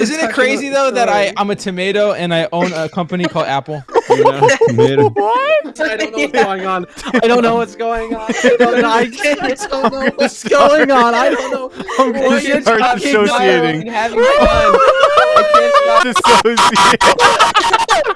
Isn't it crazy though that I I'm a tomato and I own a company called Apple? Tomato. What? I don't know what's going on. I don't know what's going on. I don't know, I can't- I don't know what's going on. I don't know. I'm what gonna you're start talking dissociating. about. Having fun. I can't stop. Dissociate.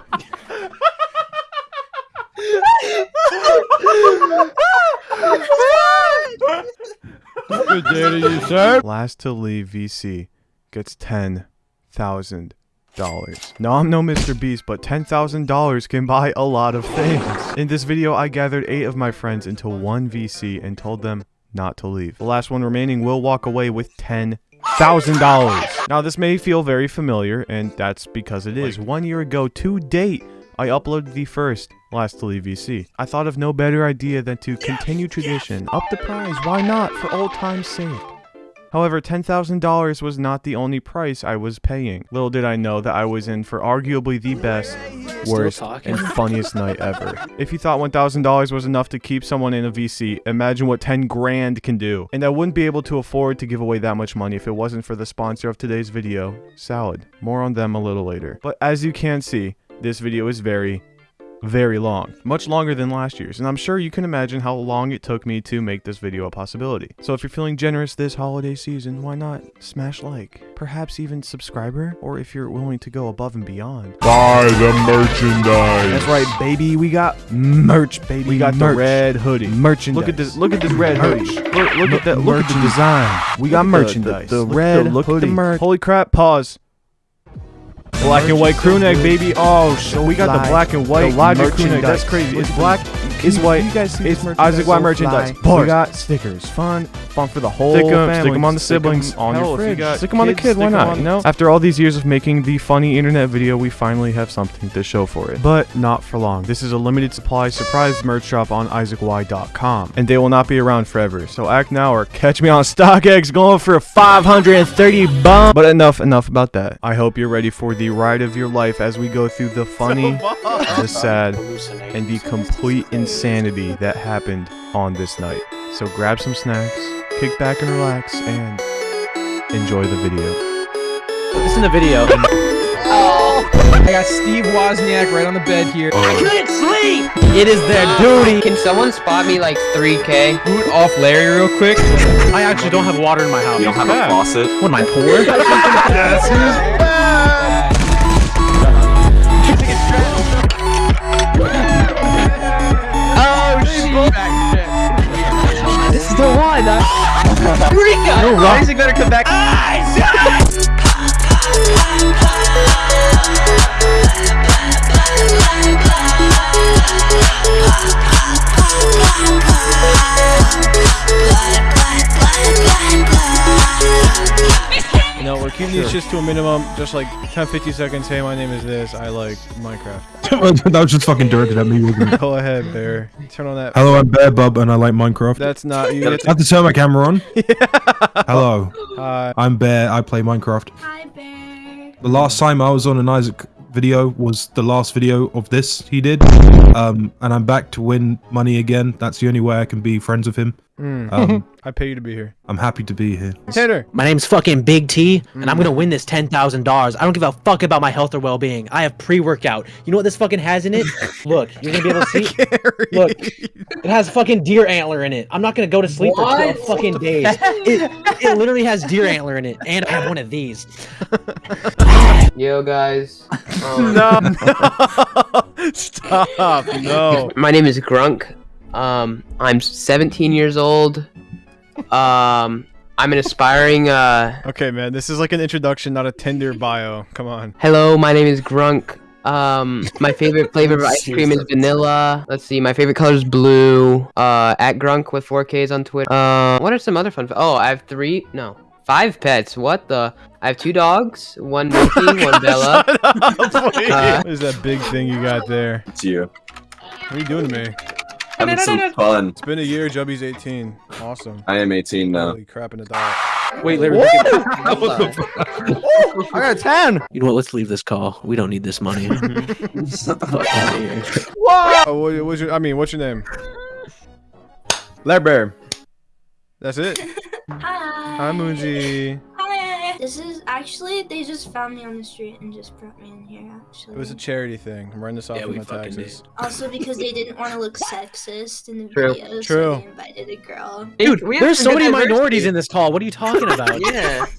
Good day to you, sir. Last to leave VC gets ten thousand dollars. No, I'm no Mr. Beast, but ten thousand dollars can buy a lot of things. In this video, I gathered eight of my friends into one VC and told them not to leave. The last one remaining will walk away with ten thousand dollars. Now, this may feel very familiar, and that's because it is. One year ago to date, I uploaded the first Last to Leave VC. I thought of no better idea than to continue tradition, up the prize, why not, for old time's sake. However, $10,000 was not the only price I was paying. Little did I know that I was in for arguably the best, worst, and funniest night ever. If you thought $1,000 was enough to keep someone in a VC, imagine what 10 grand can do. And I wouldn't be able to afford to give away that much money if it wasn't for the sponsor of today's video, Salad. More on them a little later. But as you can see, this video is very, very long, much longer than last year's, and I'm sure you can imagine how long it took me to make this video a possibility. So if you're feeling generous this holiday season, why not smash like, perhaps even subscriber, or if you're willing to go above and beyond. Buy the merchandise. That's right, baby, we got merch, baby. We got the red hoodie. Merchandise. Look at this, look at this red hoodie. Look, look at that, look at the design. We got Look at the- merchandise. the- the Look at red look at the hoodie. merch. Holy crap, pause. Black and white crew neck, baby. Oh, sh- we got the black and white The Logic crew neck. That's crazy. It's black, it's white, you guys see it's Isaac White merchandise? merchandise. We got stickers. Fun, fun for the whole Stick 'em, family. stick 'em on the Stick 'em siblings. on Hell, your if you fridge. got Stick 'em on the kids, kid. Why not? You know. After all these years of making the funny internet video, we finally have something to show for it. But not for long. This is a limited supply surprise merch shop on IsaacY.com, and they will not be around forever. So act now or catch me on StockX going for 530 bum. But enough, enough about that. I hope you're ready for the ride of your life as we go through the funny, the sad, and the complete insanity that happened on this night. So grab some snacks, kick back and relax, and enjoy the video. Listen to the video. oh. I got Steve Wozniak right on the bed here. Oh. I couldn't sleep. It is their ah. duty. Can someone spot me like 3k? Boot off Larry real quick. I actually don't have water in my house. You don't have a faucet? What am I poor? oh shit! This is the one. Eureka! Isaac better come back. You know, these just to a minimum, just like 10 50 seconds. Hey, my name is this. I like Minecraft. that was just fucking directed at me. wasn't? Go ahead, Bear. Turn on that. Hello, I'm Bear Bub, and I like Minecraft. That's not you. I have to turn my camera on. Hello, Hi. I'm Bear. I play Minecraft. Hi, Bear. The last time I was on an Isaac video was the last video of this he did. Um, and I'm back to win money again. That's the only way I can be friends with him. Mm, Um, I pay you to be here. I'm happy to be here. Tanner. My name's fucking Big T, and I'm gonna win this ten thousand dollars. I don't give a fuck about my health or well-being. I have pre-workout. You know what this fucking has in it? Look, you're gonna be able to see. Look, it has fucking deer antler in it. I'm not gonna go to sleep for twelve fucking days. It, it literally has deer antler in it, and I have one of these. Yo guys. Um, No. Stop. No. My name is Grunk. Um, I'm 17 years old. Um, I'm an aspiring. Uh, Okay, man. This is like an introduction, not a Tinder bio. Come on. hello, my name is Grunk. Um, my favorite flavor of ice cream is vanilla. Let's see, my favorite color is blue. Uh, at Grunk with 4Ks on Twitter. Uh, what are some other fun? Oh, I have three. No, five pets. What the? I have two dogs. One Milky, one Bella. Shut up. Uh, what is that big thing you got there? It's you. What are you doing to me? Having some fun. It's been a year. Jubby's 18. Awesome. I am 18 now. Holy crap in the dog. Wait, Larry. I got a 10. You know what? Let's leave this call. We don't need this money. Fuck outta here. Oh, what, what's your, I mean, what's your name? Larry Bear. That's it. Hi. Hi, Moonji. Hi. This is actually they just found me on the street and just brought me in here. Actually, It was a charity thing. I'm running this off Yeah, of my fucking taxes. also because they didn't want to look sexist in the True. video, True. so they invited a girl. Dude, we have there's so many diversity. minorities in this call. What are you talking about? Yeah.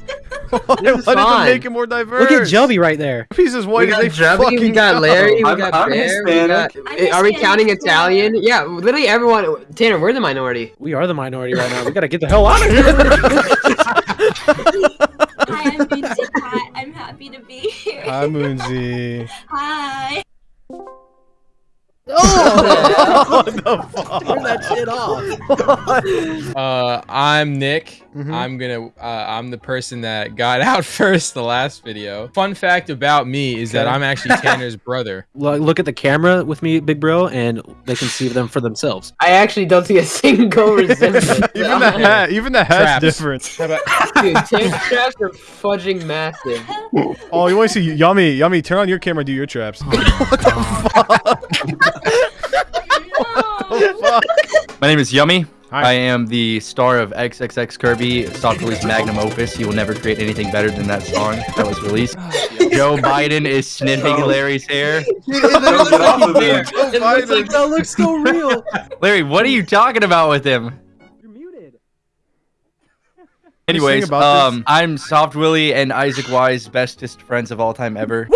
Why This is did it fine. make it more diverse? Look at Joby right there. He's as white we as got they Jubby, fucking we got go. Larry, we I'm- got I'm Bear, we got... Are we counting Hispanic as. Italian? Yeah, literally everyone. Tanner, we're the minority. We are the minority right now. We gotta get the hell out of here. Hi, I'm Bootsy Pat. I'm happy to be here. Hi, Moonsy. Hi. what the fuck? Turn that shit off. Uh, I'm Nick. Mhm. I'm gonna. Uh, I'm the person that got out first the last video. Fun fact about me is that I'm actually Tanner's brother. Look look at the camera with me, big bro, and they can see them for themselves. I actually don't see a single resemblance. even the hat, even the hat's Traps. different. Dude, tank traps are fudging massive. Oh, you want to see Yummy? Yummy, turn on your camera. Do your traps. No. My name is Yummy. Hi. I am the star of XXX Kirby, soft release magnum opus. He will never create anything better than that song that was released. Joe Biden is sniffing Oh. Larry's hair. Don't get off of there. It looks like that looks so real. Larry, what are you talking about with him? You're muted. Anyways, about this? um, I'm Soft Willie and Isaac Wise, bestest friends of all time ever.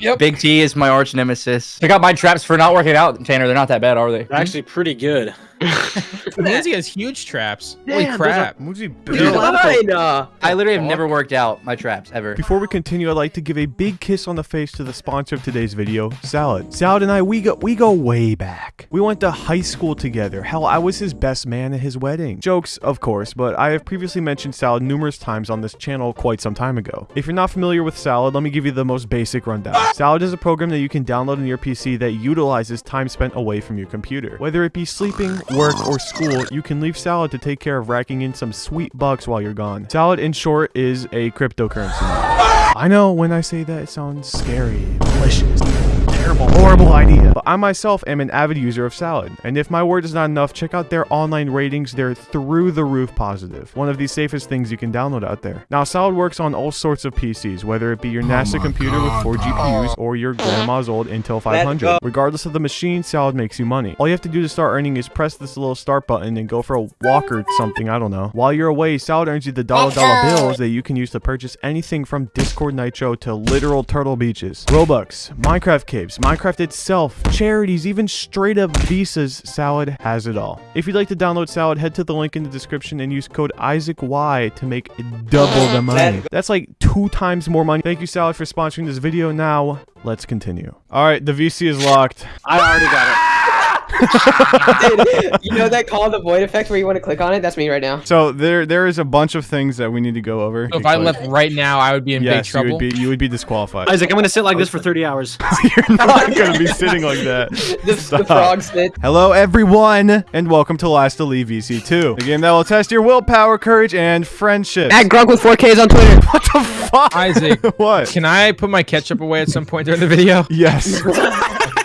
Yep. Big T is my arch nemesis. Check out my traps for not working out, Tanner. They're not that bad, are they? They're actually pretty good. Nancy has huge traps. Holy Damn, those are- crap! Moonsy Dude, built. Fine, uh, I literally have never worked out my traps ever. Before we continue, I'd like to give a big kiss on the face to the sponsor of today's video, Salad. Salad and I, we go we go way back. We went to high school together. Hell, I was his best man at his wedding. Jokes, of course, but I have previously mentioned Salad numerous times on this channel quite some time ago. If you're not familiar with Salad, let me give you the most basic rundown. Salad is a program that you can download on your PC that utilizes time spent away from your computer. Whether it be sleeping, work, or school, you can leave Salad to take care of racking in some sweet bucks while you're gone. Salad, in short, is a cryptocurrency. I know when I say that it sounds scary, terrible, horrible idea. But I myself am an avid user of Salad, and if my word is not enough, check out their online ratings. They're through the roof positive. One of the safest things you can download out there. Now, Salad works on all sorts of PCs, whether it be your NASA computer with 4 GPUs or your grandma's old Intel 500. Regardless of the machine, Salad makes you money. All you have to do to start earning is press this little start button and go for a walk or something, I don't know. While you're away, Salad earns you the dollar dollar bills that you can use to purchase anything from Discord Nitro to literal Turtle Beaches, Robux, Minecraft caves, Minecraft itself, charities, even straight up visas, Salad has it all. If you'd like to download Salad, head to the link in the description and use code IsaacY to make double the money. That's like two times more money. Thank you, Salad, for sponsoring this video. Now, let's continue. All right, the VC is locked. I already got dude, you know that call the void effect where you want to click on it? That's me right now. So there, there is a bunch of things that we need to go over. So if I left right now, I would be in big yes, you trouble. would be, you would be disqualified. Isaac, I'm gonna sit like this for 30 hours. You're not gonna be sitting like that. The, the Stop. frog sit. Hello, everyone, and welcome to Last to Leave VC2, the game that will test your willpower, courage, and friendship. At Grunk with 4Ks on Twitter. What the fuck? Isaac, what? Can I put my ketchup away at some point during the video? Yes.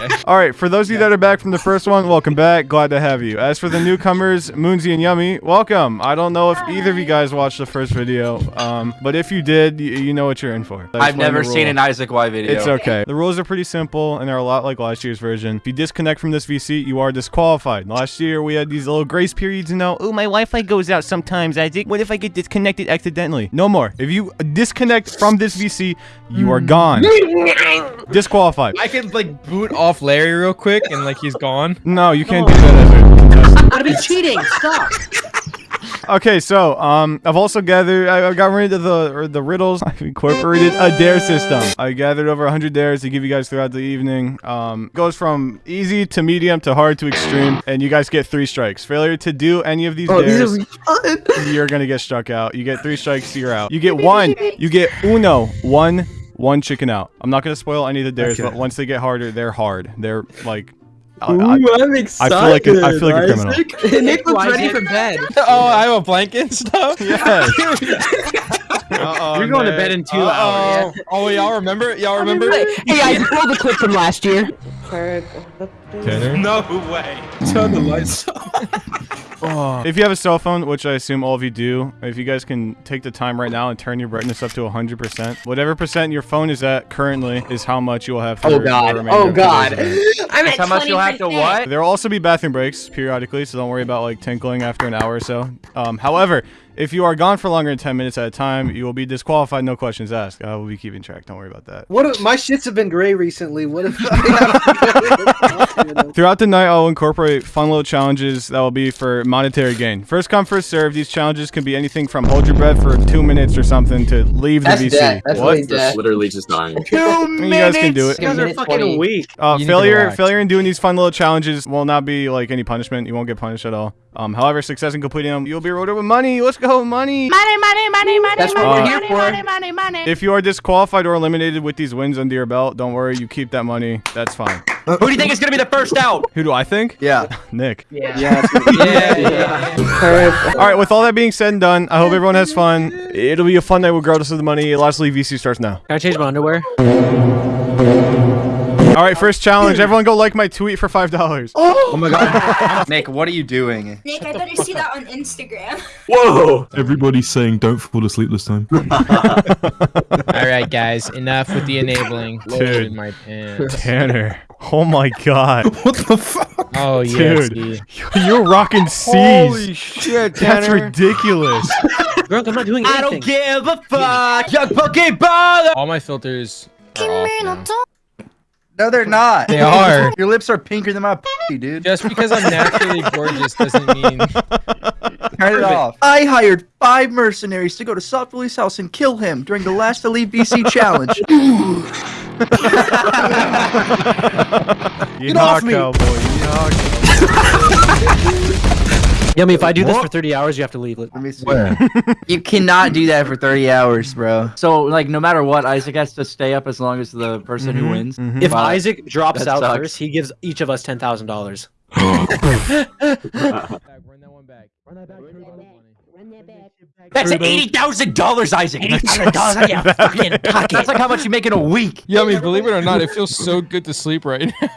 All right, for those of you that are back from the first one, welcome back. Glad to have you. As for the newcomers, Moonsy and Yummy, welcome. I don't know if either of you guys watched the first video, um, but if you did, you, you know what you're in for. I've never seen an Isaac Y video. It's okay. The rules are pretty simple and they're a lot like last year's version. If you disconnect from this VC, you are disqualified. Last year we had these little grace periods, you know. Oh, my Wi-Fi goes out sometimes, Isaac. What if I get disconnected accidentally? No more. If you disconnect from this VC, you are gone. Disqualified. I can, like boot off Larry real quick and like he's gone. No, you can't do that as. I'd be cheating. Stop. Okay, so um, I've also gathered. I I got rid of the or the riddles. I've incorporated a dare system. I gathered over 100 dares to give you guys throughout the evening. Um, goes from easy to medium to hard to extreme, and you guys get three strikes. Failure to do any of these Oh, these dares, are fun. you're gonna get struck out. You get three strikes, you're out. You get one. You get uno, one, one chicken out. I'm not gonna spoil any of the dares, but once they get harder, they're hard. They're like. I- I- Ooh, I'm excited. like a- I feel like a criminal. Isaac. Nick looks ready for bed. Oh, I have a blanket and stuff. Yes. Uh-oh, You're going to bed in two hours. Oh, oh, y'all remember? Y'all remember? Hey, I rolled the clip from last year. No way. Turn the lights off. Oh. If you have a cell phone, which I assume all of you do, if you guys can take the time right now and turn your brightness up to 100%, whatever percent your phone is at currently is how much you will have for Oh god. Oh of god. I'm That's at how much you'll have to 20%. what? There will also be bathroom breaks periodically, so don't worry about like tinkling after an hour or so. Um, however, if you are gone for longer than 10 minutes at a time, you will be disqualified, no questions asked. I will be keeping track, don't worry about that. What if, my shits have been gray recently. What if Throughout the night, I'll incorporate fun little challenges that will be for monetary gain. First come, first serve. These challenges can be anything from hold your breath for two minutes or something to leave the That's VC. death. That's what? really death. literally just dying. Two minutes. You guys can do it. You guys are fucking weak. Uh, You need to failure, failure in doing these fun little challenges will not be like any punishment. You won't get punished at all. Um, however, success in completing them, you'll be rewarded with money. Let's go, money. Money, money, money, money, That's what money, we're here money, for. money, money, money. If you are disqualified or eliminated with these wins under your belt, don't worry. You keep that money. That's fine. Who do you think is gonna be the first out? Who do I think? yeah. Nick. Yeah. Yeah. Yeah, yeah. Perfect. All right. With all that being said and done, I hope everyone has fun. It'll be a fun night regardless of the money. Lastly, VC starts now. Can I change my underwear? All right. First challenge. Everyone go like my tweet for five dollars. Oh, oh my god. Nick, what are you doing? Nick, I better see that on Instagram. Whoa! Everybody's saying don't fall asleep this time. All right, guys, enough with the enabling. Dude. My pants. Tanner. Oh my god. what the fuck? Oh yeah, Dude. You're rocking C's. shit, Tanner. That's ridiculous. Drunk, I'm not doing anything. I don't give a fuck. Young Pokeball. All my filters are off now. No, they're not. They are. Your lips are pinker than my pussy, dude. Just because I'm naturally gorgeous doesn't mean Turn it off. I hired five mercenaries to go to Soft Willie's house and kill him during the last LTL VC challenge. Yeehaw, off me. cowboy. Yeehaw, Yummy, if I do this for 30 hours, you have to leave. Let me see. you cannot do that for 30 hours, bro. So, like, no matter what, Isaac has to stay up as long as the person who Mhm, wins. mhm. If Wow. Isaac drops That out sucks. first, he gives each of us $10,000. Run that one back. That's eighty thousand dollars, Isaac. Eighty thousand dollars Don't in your say that, fucking pocket. That's like how much you make in a week. Yummy, believe it or not, it feels so good to sleep right now. Nick,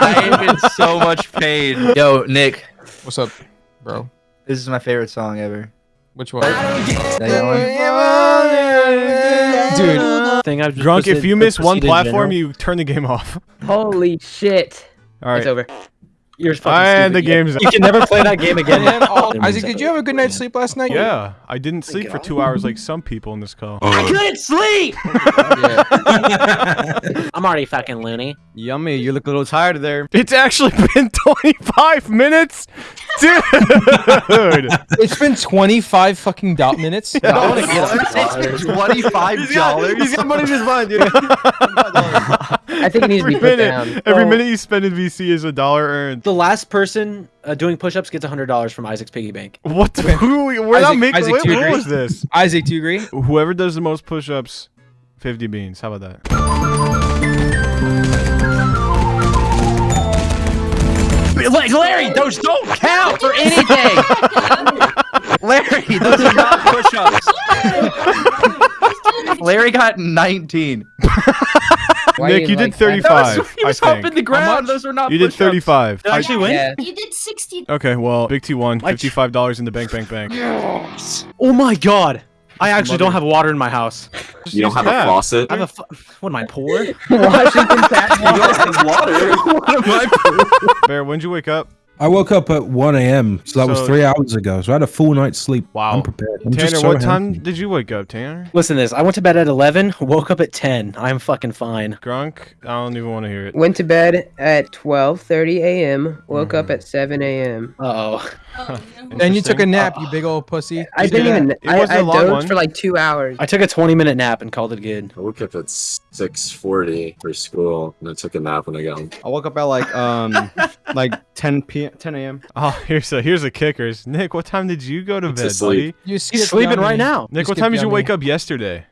I am in so much pain. Yo, Nick, What's up, bro? this is my favorite song ever. Which one? That one? Dude, Thing I've Drunk, if you miss one platform, general. you turn the game off. Holy shit. All right. It's over. You're fucking And the stupid. You- game's You can never play that game again. all- oh, Isaac, did you have a good night's sleep last night? Yeah, I didn't sleep for two hours like some people in this call. I couldn't sleep. I'm already fucking loony. Yummy, you look a little tired there. It's actually been 25 minutes, dude. It's been 25 fucking dot minutes. I wanna get It's been twenty-five dollars. He's got money in his mind, dude. I think it needs to every be put minute, down. every So- minute you spend in VC is a dollar earned. The last person uh, doing push-ups gets $100 from Isaac's piggy bank. What? The, who? We're not Isaac- making. Isaac, What, do you what agree? was this? Isaac, do you agree? Whoever does the most push-ups, 50 beans. How about that? Like Larry, those don't count for anything. Larry, those are not push-ups. Larry got 19. Why Nick, you you did like that? 35. He I was humping think the ground. Those are not you did 35. Did I actually win? Yeah. You did 60. Okay, well, Big T won. Fifty-five dollars in the bank, bank, bank. Oh my god. I actually don't have water in my house. Just You don't use have the a faucet? I have a what am I poor? Washington Tattoo. water. Bear, when'd you wake up? I woke up at 1 a.m. So that was three hours ago. So I had a full night's sleep. Wow. I'm prepared. I'm just Tanner, so what time did you wake up, Tanner? Listen to this. I went to bed at 11, woke up at 10. I'm fucking fine. Grunk? I don't even want to hear it. Went to bed at 12:30 a.m. Woke up Mhm. at 7 a.m. Uh-oh. Oh, no. Then you took a nap, you big old pussy. I didn't do even. that. It I, wasn't I a long dozed one. for like two hours. I took a 20 minute nap and called it good. I woke up at 6.40 for school, and I took a nap when I got home. I woke up at like um like 10 p.m. 10 a.m. Oh, here's a here's a kickers. Nick, what time did you go to It's bed, sleep. buddy? You He's skipped sleeping Yummy. right now. Nick, You what time did you wake up yesterday?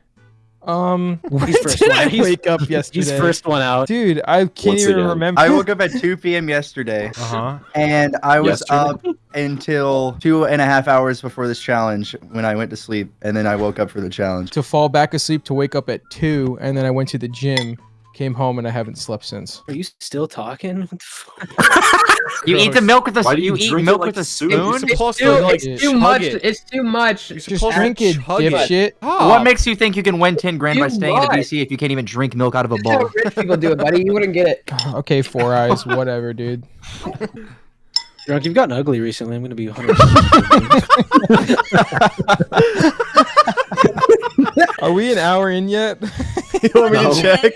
Um, when He's first did one. I He's- wake up yesterday? He's first one out. Dude, I can't Once even again. remember. I woke up at 2 p.m. yesterday, Uh huh. and I was Yesterday? up until two and a half hours before this challenge when I went to sleep, and then I woke up for the challenge. to fall back asleep to wake up at two, and then I went to the gym, Came home and I haven't slept since. Are you still talking? What the fuck? You eat the milk with a Why do you, you eat milk like with a soup? You're spoon. supposed Too, to like it's too much. it. It's too much. You're Just supposed drink to it, chug it. dipshit. What ah. makes you think you can win 10 grand by You staying in the lie. VC if you can't even drink milk out of a bowl? rich people do it, buddy. You wouldn't get it. Okay, four eyes, whatever, dude. Drunk, you've gotten ugly recently. I'm gonna be 100. Are we an hour in yet? you want me to check?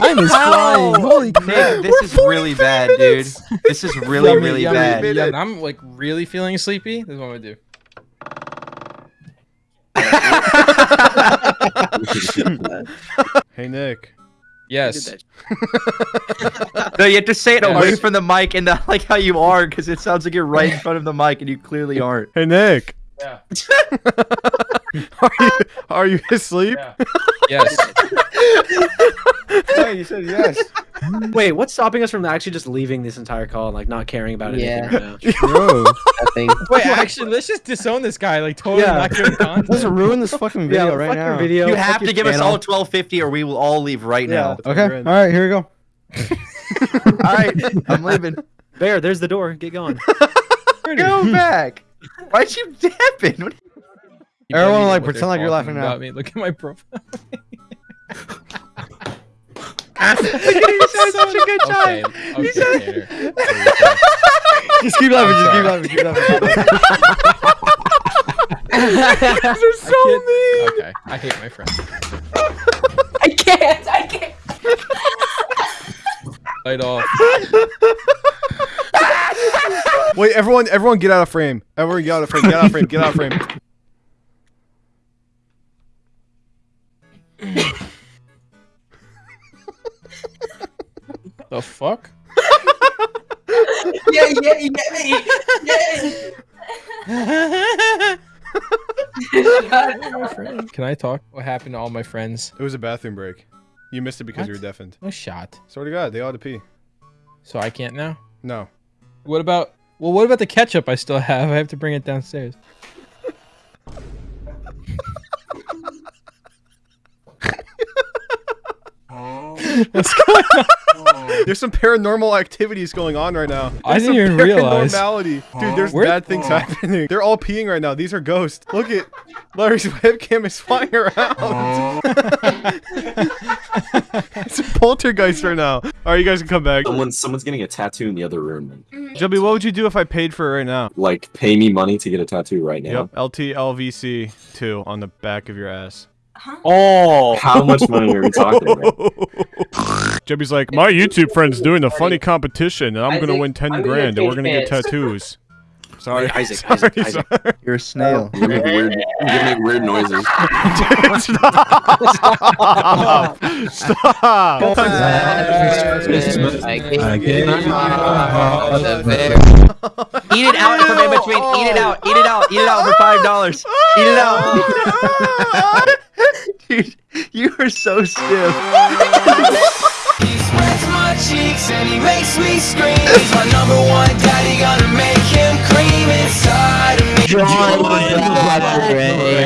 Time is flying. Holy crap. Nick, this is really bad, dude. This is really, Yummy, really yummy, bad. yummy. I'm like really feeling sleepy. This is what I'm gonna do. Hey Nick. Yes. No, you have to say it Yes. away from the mic and not like how you are, because it sounds like you're right in front of the mic and you clearly aren't. Hey Nick. Yeah. Are you are you asleep? Yeah. Yes. Hey, you said yes. Wait, what's stopping us from actually just leaving this entire call and like not caring about anything Yeah. right now? Bro. Nothing. Wait, actually, let's just disown this guy. Like, totally Yeah. not giving content. Let's ruin this fucking video right fuck your now. Video, You have your to give us all 1250 or we will all leave right now. Okay. All right, here we go. All right, I'm leaving. Bear, there's the door. Get going. Go back. Why'd you dappen? What- You Everyone, like, pretend like you're talking laughing now. Me. Look at my profile. you sound such a good okay. time. Okay. said- Tanner. Just keep laughing. Just keep laughing. Keep laughing. They're so mean. Okay. I hate my friends. I can't. I can't. Light off. Wait, everyone, everyone, get out of frame. Everyone, get out of frame. Get out of frame. Get out of frame. The fuck? Yeah, yeah, you get me. Yeah. Can I talk? What happened to all my friends? It was a bathroom break. You missed it because What? you were deafened. No shot. Swear to God, they ought to pee. So I can't now. No. What about? Well, what about the ketchup I still have? I have to bring it downstairs. What's going on? There's some paranormal activities going on right now. I didn't some even realize. Dude, there's Where- bad things happening. They're all peeing right now. These are ghosts. Look at Larry's webcam is flying around. it's a poltergeist right now. All right, you guys can come back. Someone, someone's getting a tattoo in the other room. Mm-hmm. Joby, what would you do if I paid for it right now? Like, pay me money to get a tattoo right now. Yep, LTLVC 2 on the back of your ass. Oh. How much money are we talking about? Joby's like, my YouTube friend's doing a funny competition, and I'm I gonna win 10 I'm grand, and we're gonna get tattoos. Sorry, Wait, Isaac, sorry, Isaac, Isaac. sorry. You're a snail. Oh, you make weird, you make weird noises. Dude, stop! Stop! Eat it out from in between. Eat it out. Eat it out. Eat it out for five dollars. Eat it out. Oh, Dude, you are so stiff. He spreads my cheeks and he makes me scream. He's my number one daddy, gonna make him cream inside of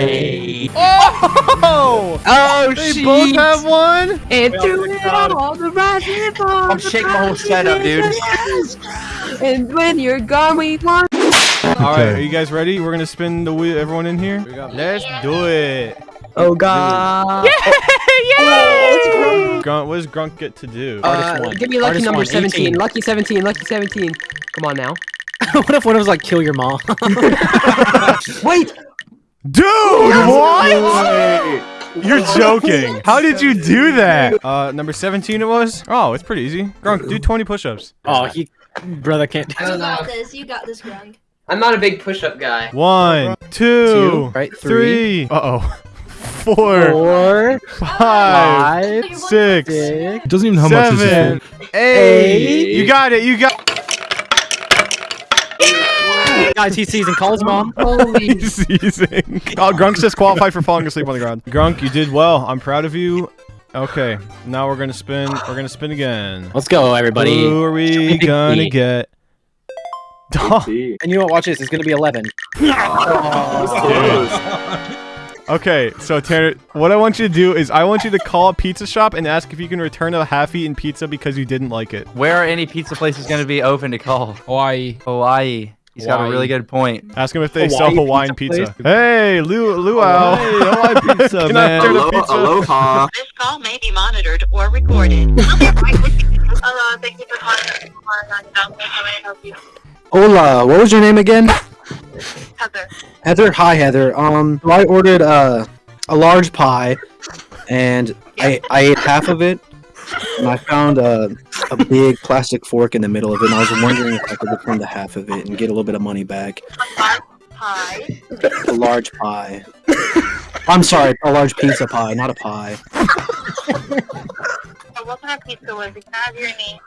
me. Oh! Oh, They both have one? And do it all the right I'm shaking my whole setup, dude. And when you're gone, we want. Alright, are you guys ready? We're gonna spin the wheel, everyone in here? Let's do it! Oh God. Yay! Grunk, what does Grunk get to do? Uh, give me lucky Artist number one, 17. 18. Lucky 17. Lucky 17. Come on now. what if one of us like kill your mom? Wait. Dude, what? You're joking. How did you do that? Uh, number 17 it was? Oh, it's pretty easy. Grunk, do 20 push-ups. oh, he, brother can't. You got this. You got this, Grunk. I'm not a big push-up guy. One, two, Two, right, three. Uh-oh. Four, Four, five, five, six, six, It doesn't even know how much this is seven, for. eight. You got it, you got Guys, he sees and calls mom. Holy. seizing. Oh, uh, Grunk's disqualified for falling asleep on the ground. Grunk, you did well. I'm proud of you. Okay, now we're gonna spin. We're gonna spin again. Let's go, everybody. Who are we gonna get? And you know what? Watch this. It's gonna be 11. All Okay, so Tanner, what I want you to do is I want you to call a pizza shop and ask if you can return a half-eaten pizza because you didn't like it. Where are any pizza places going to be open to call? Hawaii. Hawaii. He's got a really good point. Ask him if they Hawaii sell Hawaiian pizza pizza. Hey, Lu Luau. Hey, Hawaii pizza, man. Alo- pizza? aloha. This call may be monitored or recorded. Hello, thank you for calling. How may I help you? Hola, what was your name again? Heather. Heather. Hi, Heather. Um, I ordered uh, a large pie, and I I ate half of it, and I found a a big plastic fork in the middle of it. And I was wondering if I could return the half of it and get a little bit of money back. Hi. A large pie. I'm sorry, a large pizza pie, not a pie. So what kind of pizza was it? Can I have your name?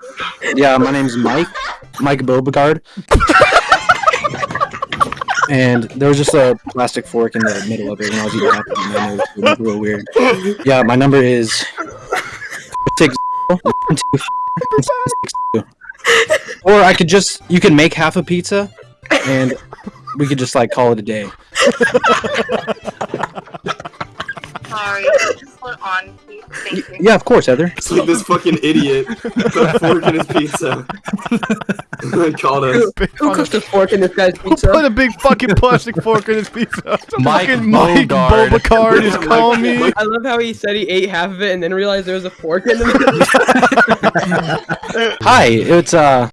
Yeah, my name's Mike. Mike Beauregard. and there was just a plastic fork in the middle of it when I was eating it, and it was real weird. Yeah, my number is six one, two, six, two. Or I could just you can make half a pizza and we could just like call it a day. Sorry. Just put on, please. Thank you. Yeah, of course, Heather. It's like this fucking idiot put a fork in his pizza. and called us. Who cooked a fork in this guy's Who put a big fucking plastic fork in his pizza? Mike fucking Mike Bogard. Bobacard is calling me. I love how he said he ate half of it and then realized there was a fork in the middle. Hi, it's uh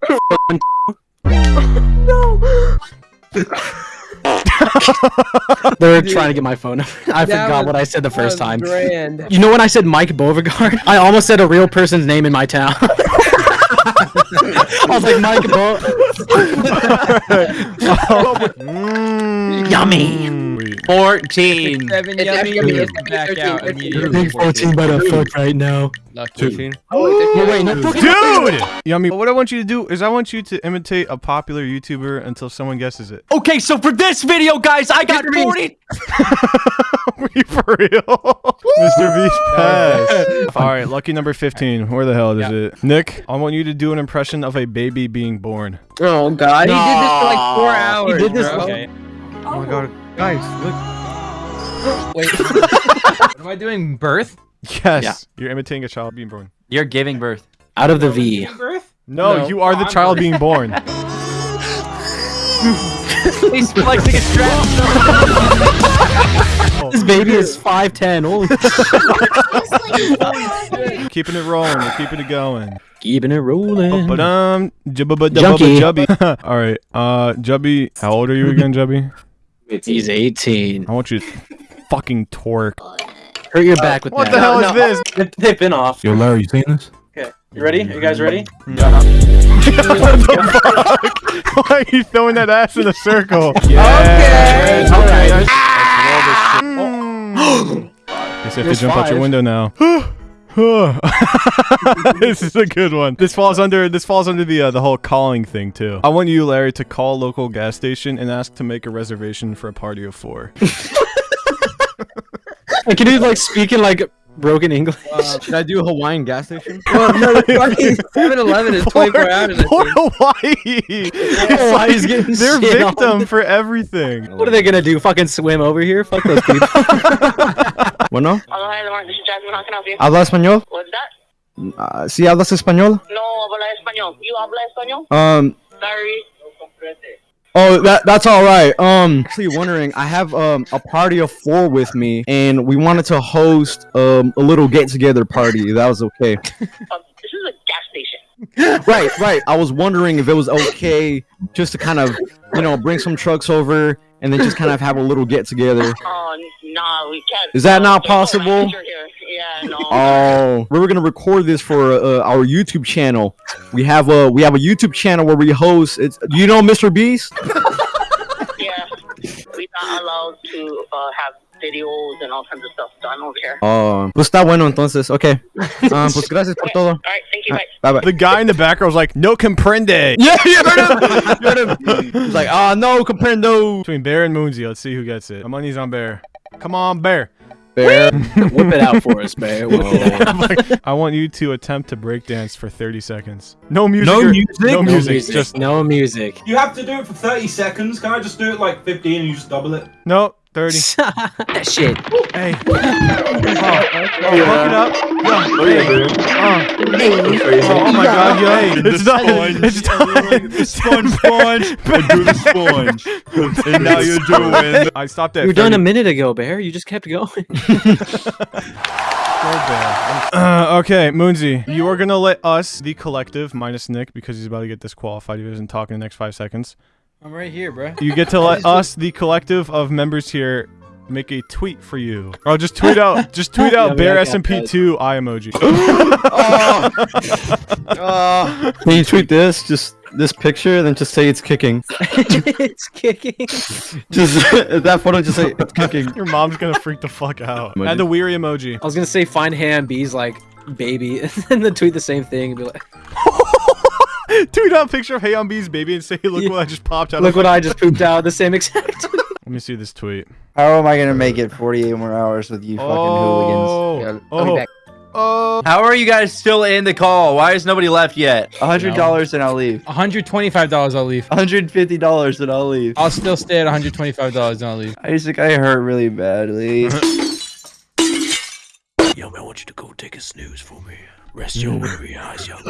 They're trying to get my phone number. I That forgot was- what I said the first time. Grand. You know when I said Mike Beauregard? I almost said a real person's name in my town. I was like Mike Bo. Mm. Yummy. 14. Seven It's yummy. actually- yummy. it's gonna be Back 13, out 13. immediately. Big 14 by the fuck right now. Lucky. No, wait, no fucking. Dude! Yummy, what I want you to do is I want you to imitate a popular YouTuber until someone guesses it. Okay, so for this video, guys, I got 40. Are you for real? Mr. Beast pass. All right, lucky number 15. Where the hell is Yeah. it? Nick, I want you to do an impression of a baby being born. Oh god, he did this for like four hours. He did this- bro. Okay. Oh my god, guys, look. Wait. what am I doing? Birth? Yes. Yeah. You're imitating a child being born. You're giving birth. Out of the V. Birth? No, No. you are the I'm child birth. being born. He's flexing his strap. This baby is 5'10. Holy keeping it rolling. We're keeping it going. Keeping it rolling. But um, jubba Junkie. jubby. All right. Uh, Jubby, how old are you again, Jubby? He's 18. I want you to fucking torque. Hurt your uh, back with What that. What the hell no, is this? They've, they've been off. Yo, Larry, you seen this? Okay, you ready? Are you guys ready? what the fuck? Why are you throwing that ass in a circle? Yeah. Okay. Okay. let's- let's roll this shit. Mm. Guess you have There's to jump out your window now. this is a good one. This falls under this falls under the uh, the whole calling thing too. I want you, Larry, to call local gas station and ask to make a reservation for a party of four. Can you like speak in like broken English? should I do a Hawaiian gas station? Well, no, the fucking 7-Eleven is 24 hours. I For think. Hawaii. It's Hawaii's like getting they're shit on. victim for everything. What are they gonna do? Fucking swim over here? Fuck those people. Hello, Bueno, hi, Lamar. This is Jasmine. How can I help you? ¿habla español? What's that? Ah, ¿Sí hablas español? No, habla español. You habla español? Um, Sorry. oh, that that's all right. Um, actually wondering, I have um a party of four with me, and we wanted to host um a little get together party. That was okay. Um, this is a gas station. right, right. I was wondering if it was okay just to kind of, you know, bring some trucks over and then just kind of have a little get together. Oh, nah, we can't. Is that Uh, not possible? Yeah, no. Oh, we were gonna record this for uh, our YouTube channel. We have a we have a YouTube channel where we host. It's do you know Mr. Beast? yeah, we're not allowed to uh, have videos and all kinds of stuff done over here. Oh, pues está bueno entonces. Okay. Um, pues gracias por todo. All right, thank you. Bye. Bye bye. The guy in the background was like, "No comprende." Yeah, you heard him. You heard him. He's like, ah, no, comprendo. Between Bear and Moonsy, let's see who gets it. My money's on Bear. Come on, Bear. Bear. Whip it out for us, Bear. Whip it. I'm like, I want you to attempt to break dance for 30 seconds. No music. No or- music? No No music. music. Just no music. You have to do it for 30 seconds. Can I just do it like 15 and you just double it? no. 30. that shit. Hey. Oh, oh, look it up. Yo, Oh, yeah, hey. dude. Oh. Crazy. Oh, oh my god, yo. Hey, it's the done. sponge. It's done. The sponge, sponge. I do the sponge. And now you're doing. I stopped at You were done a minute ago, Bear. You just kept going. Uh, okay, Moonsy, you are gonna let us, the collective, minus Nick, because he's about to get disqualified. He doesn't talk in the next five seconds. I'm right here, bro. You get to let us, the collective of members here, make a tweet for you. Or just tweet out, just tweet out we Bear got that, SMP2 I emoji. Oh. oh. Can you tweet this? Just this picture, then just say it's kicking. it's kicking. Just that photo, just say it's kicking. Your mom's gonna freak the fuck out. Emoji. And the weary emoji. I was gonna say find ham bees like baby, and then tweet the same thing and be like, Tweet out a picture of Hey on B's baby and say, look what I just popped out "Look of what I just pooped out." The same exact. Let me see this tweet. How am I gonna make it 48 more hours with you fucking oh. hooligans? Oh, oh, oh. How are you guys still in the call? Why is nobody left yet? hundred dollars and I'll leave. $125 I'll leave. hundred fifty dollars and I'll leave. I'll still stay at $125 and I'll leave. Isaac, I hurt really badly. Yo, man, I want you to go take a snooze for me. Rest your weary eyes, young.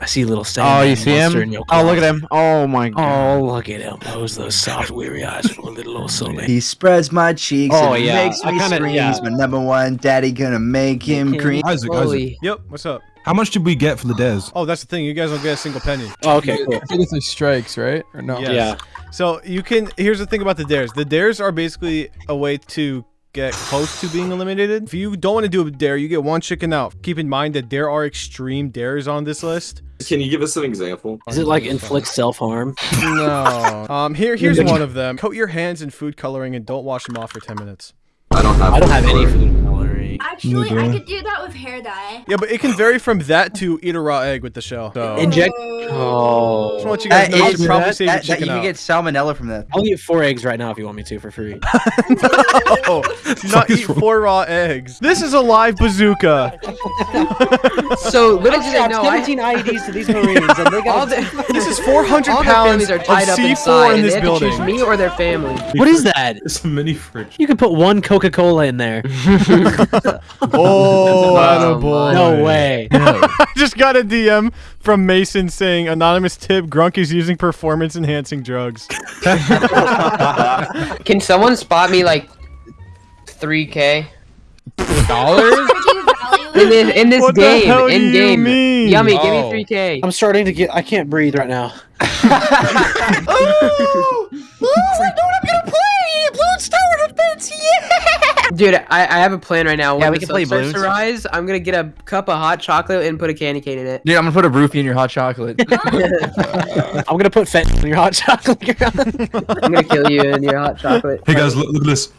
I see a little Oh, you see him? Oh, look at him. Oh my oh, god. Oh, look at him. Close those soft, weary eyes for a little old soul. he spreads my cheeks Oh, and yeah. makes I me kinda- scream. yeah. He's my number one daddy, gonna make him cream. Isaac, Isaac. Yep, what's up? How much did we get for the dares? Oh, that's the thing. You guys don't get a single penny. Oh, okay, cool. I think it's like strikes, right? Or no? Yes. Yeah. So you can. Here's the thing about the dares. The dares are basically a way to get close to being eliminated. If you don't want to do a dare, you get one chicken out. Keep in mind that there are extreme dares on this list. Can you give us an example? Is it like inflict self harm? No. Um. Here. Here's one of them. Coat your hands in food coloring and don't wash them off for 10 minutes. I don't have. I don't have any food. food coloring. Actually, Neither. I could do that with hair dye. Yeah, but it can vary from that to eat a raw egg with the shell. So. Inject. Oh. Oh. Just Oh. want you guys That know you is- probably that- save your that- that you can get salmonella from that. I'll eat four eggs right now if you want me to for free. no, do not eat four raw eggs. This is a live bazooka. So little do they know, I, 17 IEDs to these Marines, and they got. the, This is 400 all pounds families are of tied up C4 inside, in and this they have to choose building. me or their family. What is that? It's a mini fridge. You could put one Coca Cola in there. Oh, Oh, boy. No way. I just got a DM from Mason saying anonymous tip Grunk is using performance enhancing drugs. Can someone spot me like 3k Dollars? Freaking value. in this in this What the game? hell do in you game, mean? yummy. Oh. Give me 3k. I'm starting to get. I can't breathe right now. Oh! oh, I know what I'm gonna play. Bloons Tower Defense. Yeah. Dude, I, I have a plan right now. Yeah, we can play sun starts balloons. rise, I'm gonna get a cup of hot chocolate and put a candy cane in it. Dude, I'm gonna put a roofie in your hot chocolate. I'm gonna put fentanyl in your hot chocolate. I'm gonna kill you in your hot chocolate. Hey guys, look, look at this.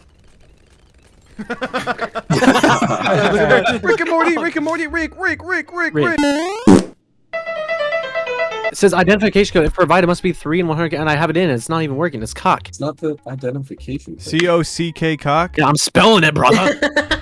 Rick and Morty, Rick and Morty, Rick, Rick, Rick, Rick, Rick. Rick. It says identification code. If provided, must be three and 100, and I have it in. It's not even working. It's cock. It's not the identification. C O C K cock. Yeah, I'm spelling it, brother.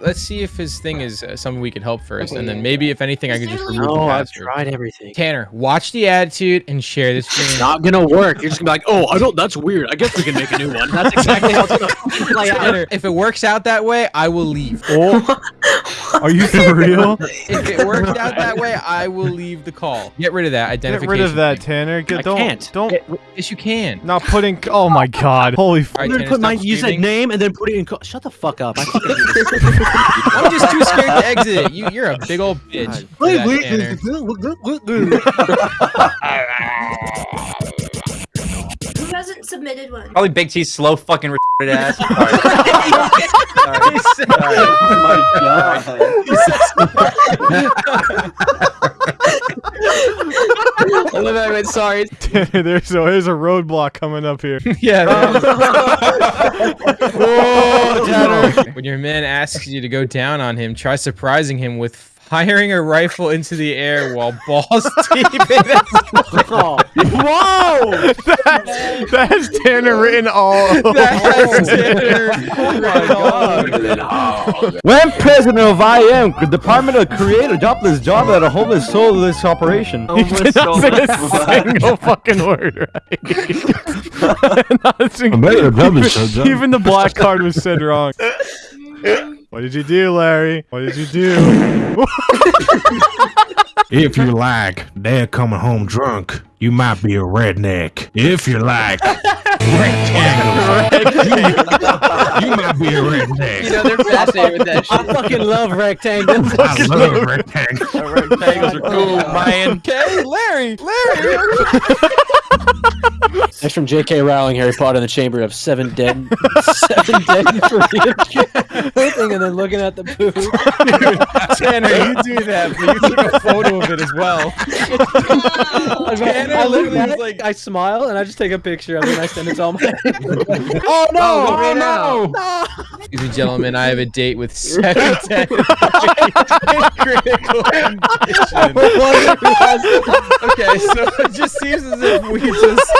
Let's see if his thing is uh, something we can help first, and then maybe if anything, I can just remove the no, I've tried everything. Tanner, watch the attitude and share this It's not gonna work. You're just gonna be like, oh, I don't. That's weird. I guess we can make a new one. That's exactly how it's gonna play out. If it works out that way, I will leave. Oh, are you for real? If it works out that way, I will leave the call. Get rid of that Get identification. rid of that, thing. Tanner. Get, I don't, can't. Don't. Yes, you can. Not putting. Oh my God! Holy. F- All right, I'm gonna put my. stop You said name and then put it in. Shut the fuck up. I fucking do this. I'm just too scared to exit. You, you're a big old bitch. for that, Tanner. Who hasn't submitted one? Probably Big T's slow fucking retarded ass. I Oh, love that I went sorry. Tanner, there's a, there's a roadblock coming up here. Yeah. Oh, Tanner. When your man asks you to go down on him, try surprising him with Firing a rifle into the air while balls deep in a Oh, Whoa! That's, that's Tanner written all That's Tanner. Oh my god. When president of IM, the Department of Creative Jobless Job at a homeless soulless operation. You did not say a single fucking word right. Not a single- better than publish that job. Even the black card was said wrong. What did you do, Larry? What did you do? If you like, dad coming home drunk, you might be a redneck. If you like rectangles, you might be a redneck. You know, they're fascinated with that shit. I fucking love rectangles. I love rectangles. Rectangles are cool, man. Okay, Larry, Larry. That's from J.K. Rowling, Harry Potter and the Chamber of Seven Dead, Seven Deadly Thing, and then looking at the poo. Tanner, you do that, but you took a photo of it as well. I, Tanner I literally at was like- I smile, and I just take a picture of it, and I send it to all my. Oh no! Oh, right now. Excuse me, gentlemen. I have a date with seven ten. critical condition. Okay, so it just seems as if we just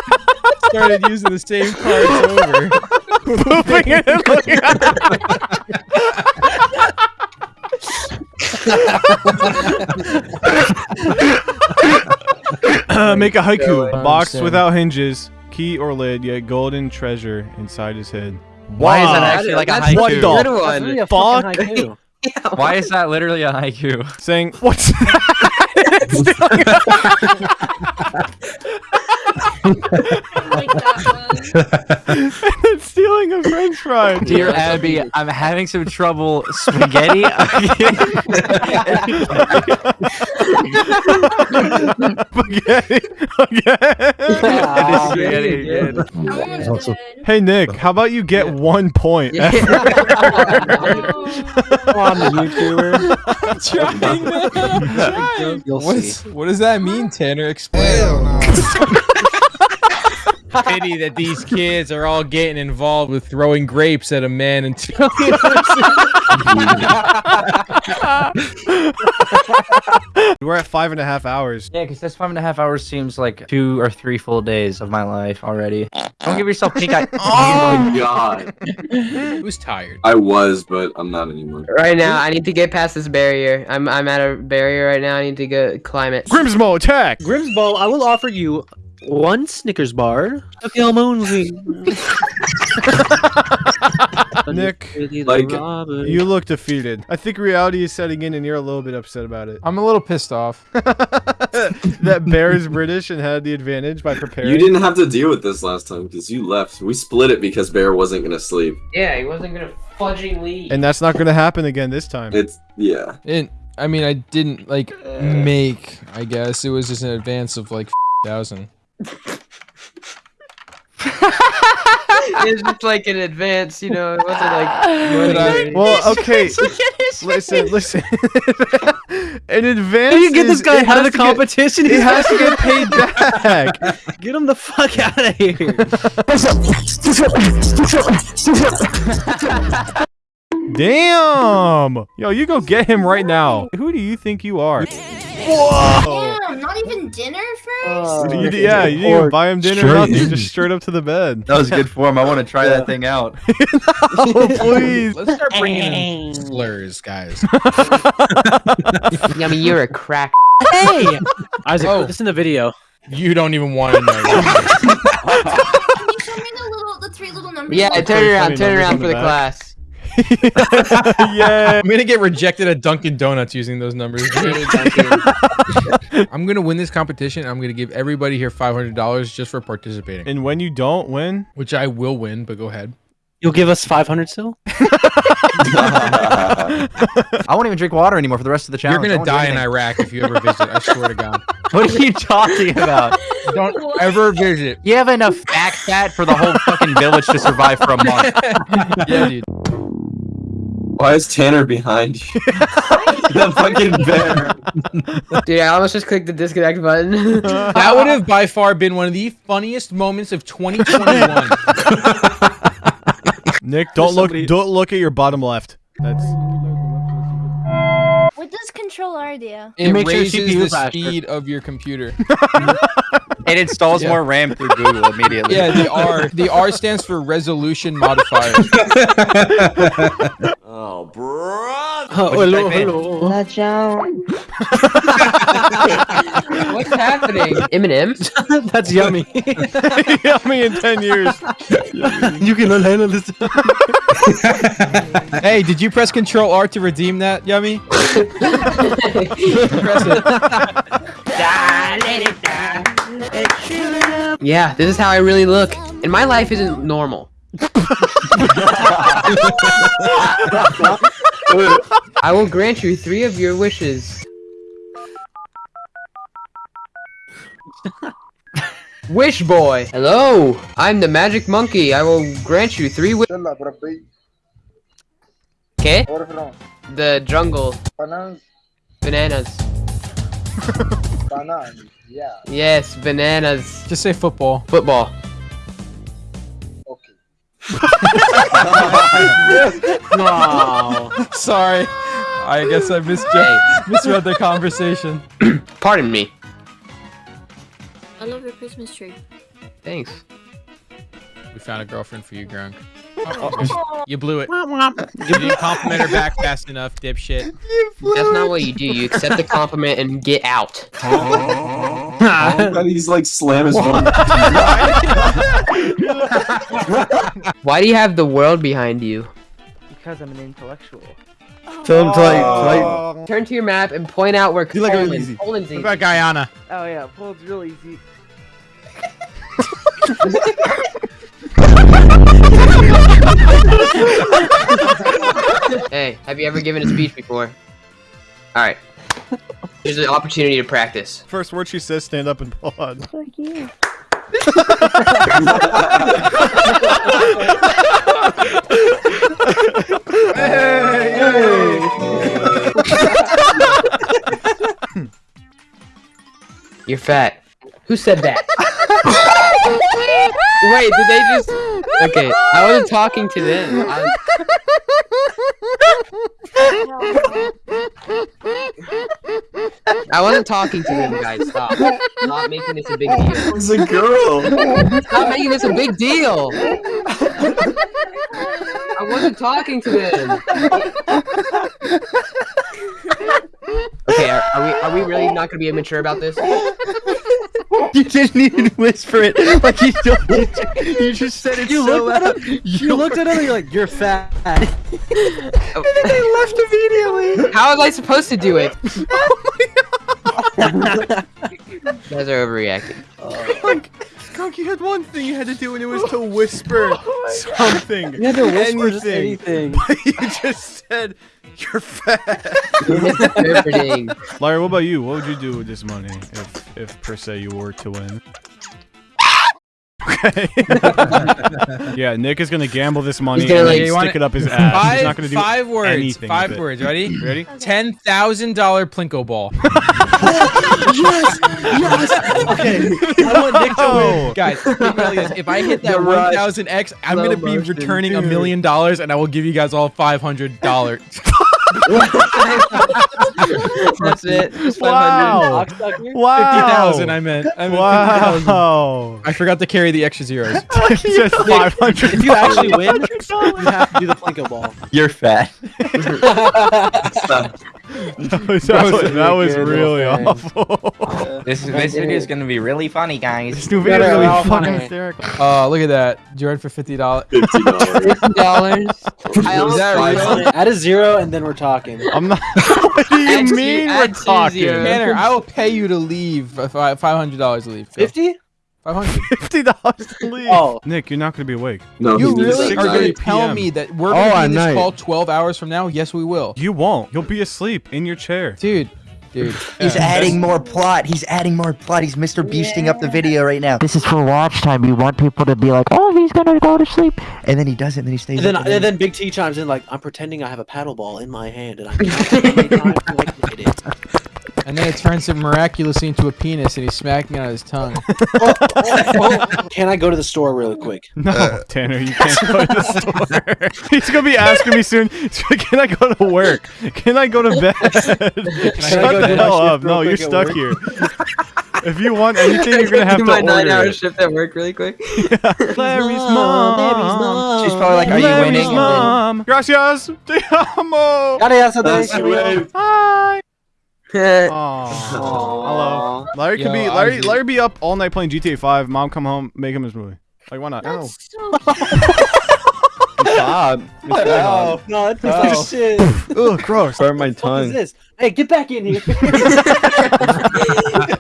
started using the same cards over. Pooping it and looking at Uh, make a haiku. I Box without hinges, key or lid, yet golden treasure inside his head. Why is that actually like a That's What haiku? the That's one. really a Fuck. fucking haiku. Why is that literally a haiku? Saying, what's that? Like that one. It's stealing a french fry. Dear Abby, I'm having some trouble spaghetti. Spaghetti. Ah, Spaghetti again. That one's good. hey, Nick, how about you get one point? Yeah. I'm a YouTuber. Trying, man. I'm trying. What's, what does that mean, Tanner? Explain. Pity that these kids are all getting involved with throwing grapes at a man until We're at five and a half hours. Yeah, because this five and a half hours seems like two or three full days of my life already. Don't give yourself pink eye. Oh my god. Who's tired? I was, but I'm not anymore. Right now, I need to get past this barrier. I'm I'm at a barrier right now. I need to go climb it. Grimsmo, attack! Grimsbow, I will offer you one Snickers bar. Okay, Moonsy. Nick, Like, you look defeated. I think reality is setting in and you're a little bit upset about it. I'm a little pissed off. that Bear is British and had the advantage by preparing. You didn't have to deal with this last time because you left. We split it because Bear wasn't gonna sleep. Yeah, he wasn't gonna fudging leave. And that's not going to happen again this time. It's yeah. And I mean, I didn't like make. I guess it was just an advance of like thousand. It's just like in advance, you know. It wasn't like. I- well, okay. listen, listen. In advance, You get this guy it out of the to get- competition. He has to get paid back. Get him the fuck out of here. Damn! Yo, you go get him right now. Who do you think you are? Whoa! Damn, not even dinner first? Uh, you, yeah, you didn't even buy him dinner, Straight nothing. in. Just straight up to the bed. That was good form. I want to try that thing out. oh, please. Let's start bringing in slurs, guys. I mean, you're a crack. hey, Isaac, Oh. put this in the video. You don't even want to know. Can you show me the little, the three little numbers? Yeah, on turn around, turn around for the the class. yeah. I'm gonna get rejected at Dunkin' Donuts using those numbers. I'm gonna win this competition. I'm gonna give everybody here $500 just for participating, And when you don't win, which I will win. But go ahead. You'll give us 500 still? I won't even drink water anymore for the rest of the challenge. You're gonna die in. Iraq if you ever visit. I swear to God. What are you talking about? Don't ever visit. You have enough back fat for the whole fucking village to survive for a month. Yeah, dude. Why is Tanner behind you? the fucking bear. Dude, I almost just clicked the disconnect button. That would have by far been one of the funniest moments of 2021. Nick, don't look. somebody- Don't look at your bottom left. That's. What does Control R do? It makes your raises CPU the faster. speed of your computer. It installs Yeah. more RAM through Google immediately. Yeah, the R. The R stands for resolution modifier. Oh, bro. Oh, hello, hello. What's happening? Eminem? That's yummy. Yummy in 10 years. you can handle this. hey, did you press Control R to redeem that, Yummy? press it. Yeah, this is how I really look. And my life isn't normal. I will grant you three of your wishes. Wish boy. Hello, I'm the magic monkey. I will grant you three wishes. Okay. The jungle. Bananas. Bananas, yeah. Yes, bananas. Just say football. Football. Okay. no. Sorry. I guess I misjudged, misread the conversation. Pardon me. I love your Christmas tree. Thanks. We found a girlfriend for you, Grunk. You blew it. You didn't compliment her back fast enough, dipshit. That's not what you do. You accept the compliment and get out. He's like slam his phone. Why do you have the world behind you? Because I'm an intellectual. Tell him to like, to like Turn to your map and point out where You like it Poland. easy. Poland's What easy. about Guyana? Oh yeah, Poland's real easy. hey, have you ever given a speech before? Alright. Here's an opportunity to practice. First word she says, stand up and applaud. Fuck you. You're fat. Who said that? Wait, did they just? Okay, I wasn't talking to them. I... I wasn't talking to them, guys. Stop. Stop making this a big deal. It's a girl. Stop making this a big deal. I wasn't talking to them. Okay, are, are we are we really not gonna be immature about this? You didn't even whisper it like you don't. You just said it You so looked loud. at him. You looked at him. and You're like, you're fat. They left immediately. How was I supposed to do it? Oh you guys are overreacting. Oh. Like, Skunk, you had one thing you had to do, and it was to whisper oh something. You had to whisper just anything. But you just said, you're fat. Larry, what about you? What would you do with this money if, if per se, you were to win? Okay. yeah, Nick is gonna gamble this money He's gonna, and like, then wanna- stick it up his ass. Five, He's not gonna do five words. anything Five words. Ready? Ready? Ten thousand dollar Plinko ball. yes, yes. Okay, I want Nick to win. Guys, is. If I hit that You're one thousand X, I'm Slow gonna be motion, returning a million dollars, and I will give you guys all five hundred dollars. That's it. Just Wow. Wow. Fifty thousand. I meant. I meant Wow. 50,000. I forgot to carry the extra zeros. Just five hundred. If you actually win, you have to do the Plinko ball. You're fat. that was, that was, that was really awful. This this video is gonna be really funny, guys. This new video is Better really off fucking on hysterical. Oh, look at that. Jordan for fifty dollars. Fifty dollars. Fifty dollars. I almost that bought real? it. Add a zero and then we're talking. I'm not. what do you Add mean we're talking? zeros. Tanner, I will pay you to leave. Uh, five hundred dollars to leave. Fifty? Five hundred. Fifty dollars to leave. Oh. Nick, you're not gonna be awake. No, you really are going to tell PM. me that we're Oh, going to at be this night. call 12 hours from now? Yes, we will. You won't. You'll be asleep in your chair. Dude, dude. He's Yeah. adding more plot. He's adding more plot. He's Mr. Beasting up the video right now. This is for watch time. You want people to be like, oh, he's gonna go to sleep. And then he does it, and then he stays And then, up. and then Big T chimes in like, I'm pretending I have a paddle ball in my hand and I'm And And then it turns him miraculously into a penis, and he's smacking out his tongue. Oh, oh, oh, Can I go to the store really quick? No, uh, Tanner, you can't go to the store. He's gonna be asking me soon. Can I go to work? Can I go to bed? Shut go the hell up! No, you're stuck work? here. If you want anything, you're gonna have do to my order nine-hour shift at work really quick. Larry's mom. She's probably like, "Are you Larry's winning?" mom. Gracias. Te amo. Gracias, That's thank. Hi. Aw. Aw. Hello. Larry could Yo, be I Larry. Larry be up all night playing GTA 5. Mom come home, make him his movie. Like why not? That's so Bob. It's Bob. No, that tastes like Oh. shit. Ugh, gross. Burn my What is tongue. this? Hey, get back in here.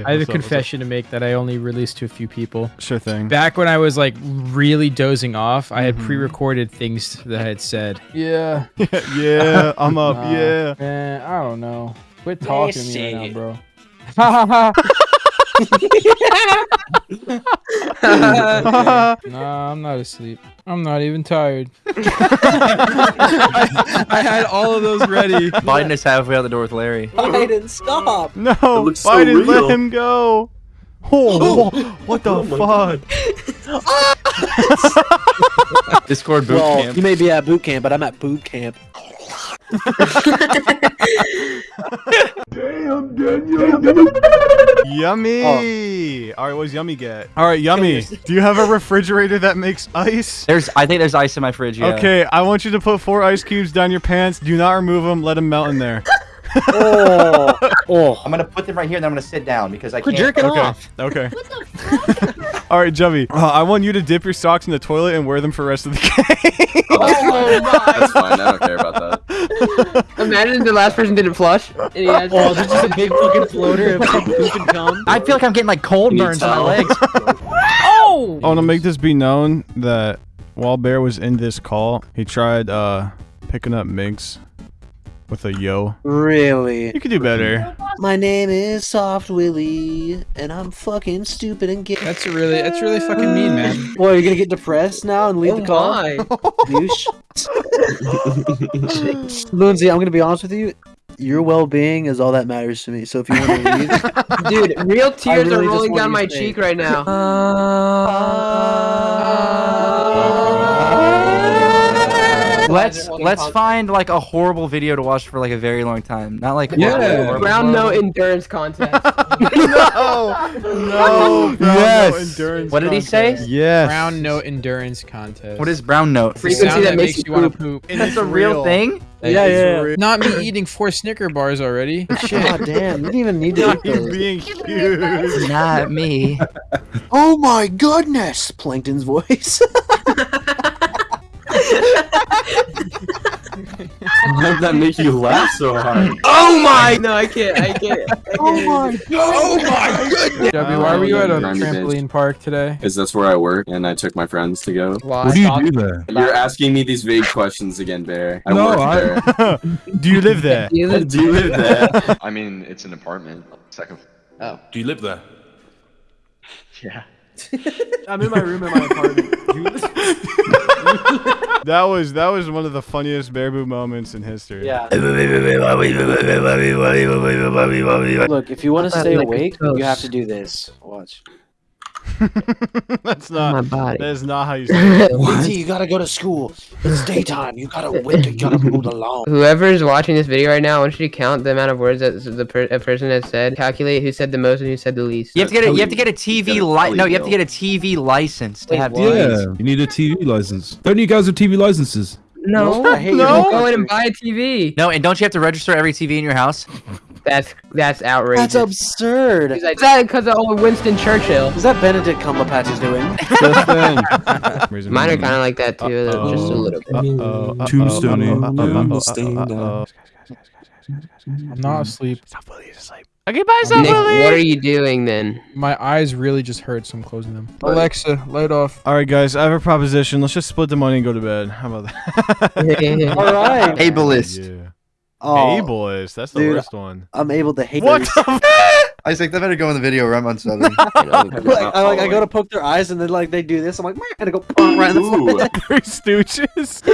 I have a confession to make that I only released to a few people. Sure thing. Back when I was like really dozing off, I had Mhm. pre-recorded things that I had said. Yeah. yeah, I'm up. Nah, yeah. Man, I don't know. Quit talking to me right now, shit. bro. nah, I'm not asleep. I'm not even tired. I, I had all of those ready. Biden is halfway out the door with Larry. Biden, stop. No, looks so Biden, real. let him go. Oh, oh what the Oh fuck? Discord boot well, camp. you may be at boot camp, but I'm at boot camp. Yummy. All right, what's Yummy get? All right, Yummy. Do you have a refrigerator that makes ice? There's, I think there's ice in my fridge. Yeah. Okay, I want you to put four ice cubes down your pants. Do not remove them. Let them melt in there. Oh, oh. I'm gonna put them right here and I'm gonna sit down because I Quit can't. jerking Okay. off. Okay. All right, Jummy. Uh, I want you to dip your socks in the toilet and wear them for the rest of the game. Oh, that's fine. That's fine. I don't care about that. Imagine the last person didn't flush. And he has Oh, this is a big fucking floater of poop and cum. I feel like I'm getting like cold You burns on my legs. Oh! I want to make this be known that while Bear was in this call, he tried uh picking up Minx with a yo. Really? You could do better. My name is Soft Willie, and I'm fucking stupid and gay. That's really, that's really fucking mean, man. Boy, you're gonna get depressed now and leave Oh the call? my. Douche. Lindsay, I'm gonna be honest with you. Your well-being is all that matters to me. So if you want to leave, Dude, real tears really are rolling down my cheek right now. Let's Fucking let's content. find like a horrible video to watch for like a very long time. Not like Yeah. horrible- Ground no endurance contest. no, no, bro, Yes. no endurance What did he say? contest. Yes. Brown note endurance contest. What is brown note? The Frequency sound that makes you want to poop. poop? That's a real, thing. That Yeah, is yeah. real. Not me eating four Snicker bars already. Shit. God damn, you didn't even need to. Not eat you being huge. Not me. Oh my goodness! Plankton's voice. Why did that make you laugh so hard? oh my! No, I can't. I can't. I oh can't. oh my Oh my goodness! Debbie, why were you at a trampoline park today? Because that's where I work, and I took my friends to go. Why? What do you do there? You're asking me these vague questions again, Bear. I No, work I- there. Do you live there? You live- Do you live there? I mean, it's an apartment. Second. Oh. Do you live there? Yeah. I'm in my room in my apartment. That was that was one of the funniest Bear Boo moments in history. yeah. Look, if you want to stay awake, you have to do this. Watch. That's not my not. body. That is not how you say it. Lindsay, you gotta go to school. It's daytime. You gotta wait. You gotta move along. Whoever's watching this video right now, I want you to count the amount of words that the per- a person has said. Calculate who said the most and who said the least. You have to get a, you have to get a TV gotta li- tell No, you you have to get a TV license to Wait, have what? Yeah. You need a TV license. Don't you guys have TV licenses? No, I hate you go in and buy a TV. No, and don't you have to register every TV in your house? That's that's outrageous. That's absurd. Is that because of old Winston Churchill? Is that Benedict Cumberbatch is doing? Mine are kind of like that too, Uh-oh. just a little bit. Uh-oh, uh-oh, Tombstone. uh-oh, uh-oh, uh-oh, Stand uh-oh. I'm not asleep. Stop, Willie, he's asleep. Okay, bye, Nick, what are you doing then? My eyes really just hurt, so I'm closing them. Alexa, light off. All right, guys, I have a proposition. Let's just split the money and go to bed. How about that? All right. Ableist. Yeah. Oh, Ableist. That's the dude, worst one. I'm able to hate. What those. the Isaac, that better go in the video or I'm on seven. like, I like I go to poke their eyes and then like they do this. I'm like, "Meh," and I go right in the Ooh. Three Stooges?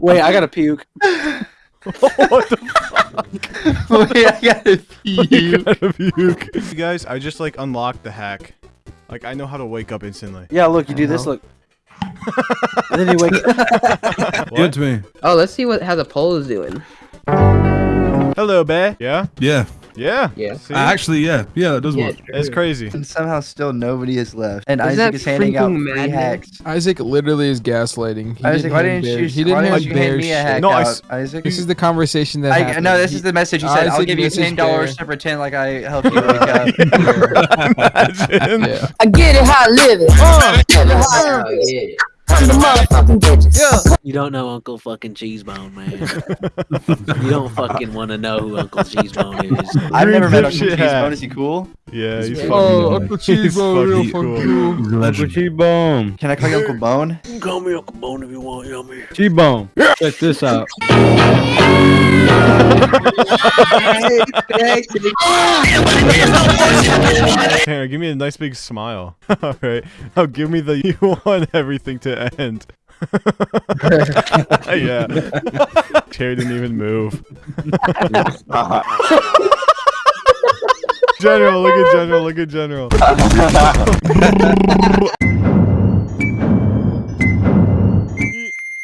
Wait, I gotta puke. what the fuck? Wait, I gotta puke. gotta puke. You guys, I just like unlocked the hack. Like I know how to wake up instantly. Yeah, look, you do this. Uh-huh. Look. and then you wake. Give it to me. Oh, let's see what how the poll is doing. Hello, bear. Yeah. Yeah. Yeah. Yeah. Uh, actually, yeah. Yeah, that does Yeah, work. It's crazy. And somehow still nobody is left. And Is Isaac is handing out freaking free madness? hacks. Isaac literally is gaslighting. He Isaac, why didn't Bear- you? He why didn't didn't you hand Bear me a hack No, out, s- Isaac? This is the conversation that I, happened. no, this is the message he said. I'll give you ten dollars Bear. to pretend like I helped you wake up. Imagine. Yeah. I get it how I live it. Uh, get it how I live it. yeah. I'm the motherfucking bitches. You don't know Uncle fucking Cheesebone, man. you don't fucking want to know who Uncle Cheesebone is. I've never met Uncle dipshit hat. Cheesebone. Is he cool? Yeah, he's Yeah. fucking. Oh, Uncle Cheesebone, real fucking fucking cool. cool. He's a legend. Can I call you Uncle Bone? You can call me Uncle Bone if you want, yummy. T-Bone. Check this out. Tanner, give me a nice big smile. All right. Oh, give me the you want everything to end. yeah. Terry didn't even move. General, look at General, look at General.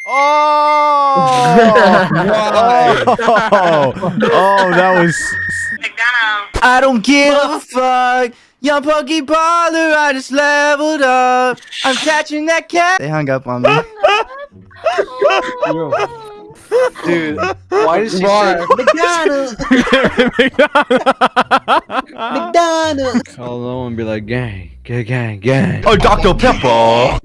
oh! oh! Oh, that was um, I don't give a fuck. Young Pokey Baller, I just leveled up. I'm catching that cat. They hung up on me. Dude, why does she Why? say McDonald's? McDonald's. Call them and be like, gang, gang, gang, gang. Oh, Dr. Pepper.